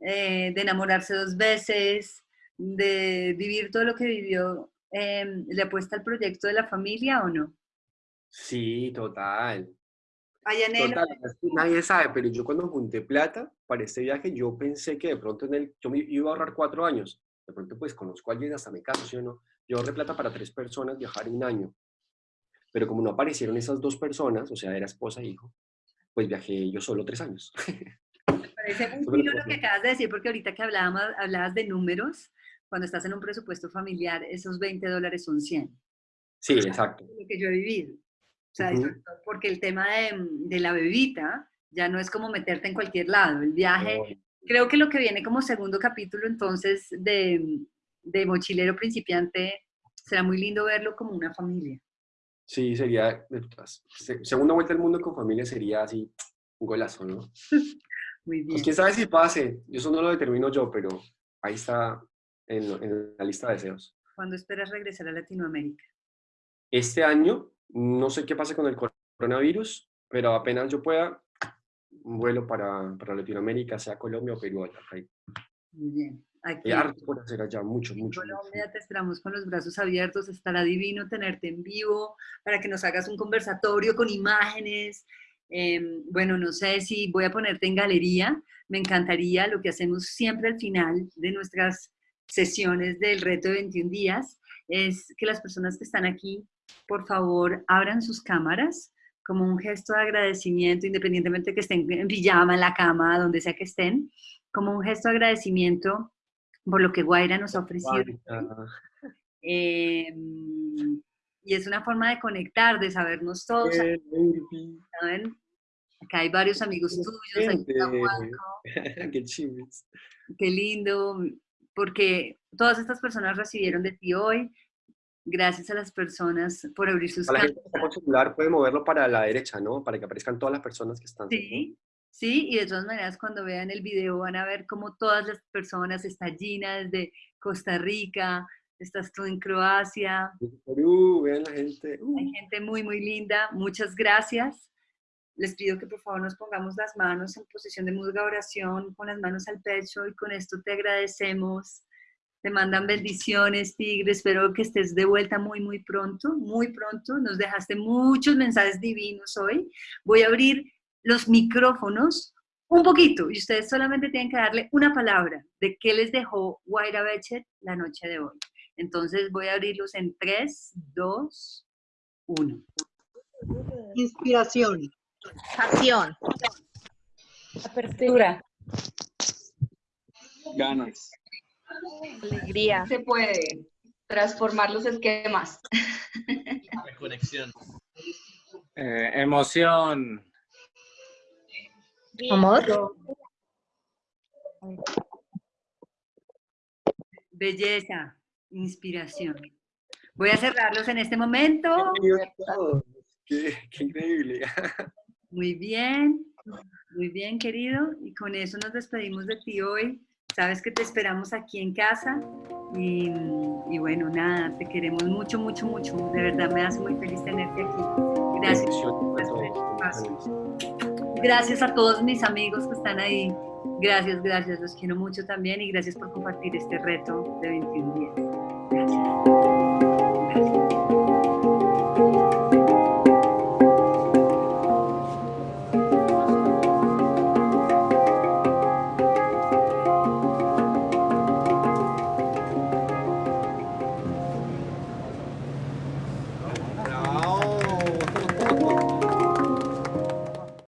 eh, de enamorarse dos veces, de vivir todo lo que vivió, em, ¿le apuesta al proyecto de la familia o no? Sí, total. Total, nadie sabe, pero yo cuando junté plata para este viaje, yo pensé que de pronto en el, yo me iba a ahorrar cuatro años. De pronto, pues conozco a alguien hasta me caso, ¿sí o no? Yo ahorré plata para tres personas viajar un año. Pero como no aparecieron esas dos personas, o sea, era esposa e hijo, pues viajé yo solo tres años. Me parece [laughs] muy lo que acabas de decir, porque ahorita que hablábamos, hablabas de números, cuando estás en un presupuesto familiar, esos 20 dólares son 100. Sí, exacto. Lo que yo he vivido. Sea, Ujú. sobre todo porque el tema de, de la bebita ya no es como meterte en cualquier lado. El viaje, creo que lo que viene como segundo capítulo entonces de, de Mochilero Principiante será muy lindo verlo como una familia. Sí, sería. Se- segunda vuelta al mundo con familia sería así, un golazo, ¿no? [laughs] Muy bien. Pues quién sabe si pase, eso no lo determino yo, pero ahí está en, en la lista de deseos. ¿Cuándo esperas regresar a Latinoamérica? Este año, no sé qué pase con el coronavirus, pero apenas yo pueda, un vuelo para, para Latinoamérica, sea Colombia o Perú. allá, ahí. Muy bien. Aquí harto por hacer allá, mucho, mucho. mucho. Colombia te esperamos con los brazos abiertos. Estará divino tenerte en vivo para que nos hagas un conversatorio con imágenes. Em, bueno, no sé si voy a ponerte en galería. Me encantaría lo que hacemos siempre al final de nuestras sesiones del reto de 21 días es que las personas que están aquí, por favor, abran sus cámaras como un gesto de agradecimiento, independientemente que estén en pijama, en la cama, donde sea que estén, como un gesto de agradecimiento por lo que Guaira nos ha ofrecido. Eh, y es una forma de conectar, de sabernos todos. ¿saben? Acá hay varios amigos tuyos, aquí [laughs] Qué qué lindo, porque todas estas personas recibieron de ti hoy, gracias a las personas por abrir sus A la gente cámaras. que está con celular puede moverlo para la derecha, ¿no? Para que aparezcan todas las personas que están. Sí, sí, y de todas maneras cuando vean el video van a ver cómo todas las personas, está Gina desde Costa Rica, estás tú en Croacia, Perú, vean la gente. uh. hay gente muy, muy linda, muchas gracias. Les pido que por favor nos pongamos las manos en posición de musga oración, con las manos al pecho y con esto te agradecemos. Te mandan bendiciones, Tigre. Espero que estés de vuelta muy, muy pronto, muy pronto. Nos dejaste muchos mensajes divinos hoy. Voy a abrir los micrófonos un poquito y ustedes solamente tienen que darle una palabra de qué les dejó Guaira Bechet la noche de hoy. Entonces voy a abrirlos en 3, 2, 1. Inspiración. Acción. Apertura. Ganas. Alegría. Se puede transformar los esquemas. Conexión. Eh, emoción. Amor. Belleza, inspiración. Voy a cerrarlos en este momento. Qué increíble. Muy bien, muy bien, querido. Y con eso nos despedimos de ti hoy. Sabes que te esperamos aquí en casa. Y, y bueno, nada, te queremos mucho, mucho, mucho. De verdad me hace muy feliz tenerte aquí. Gracias. Este. Gracias a todos mis amigos que están ahí. Gracias, gracias. Los quiero mucho también y gracias por compartir este reto de 21 días. Gracias.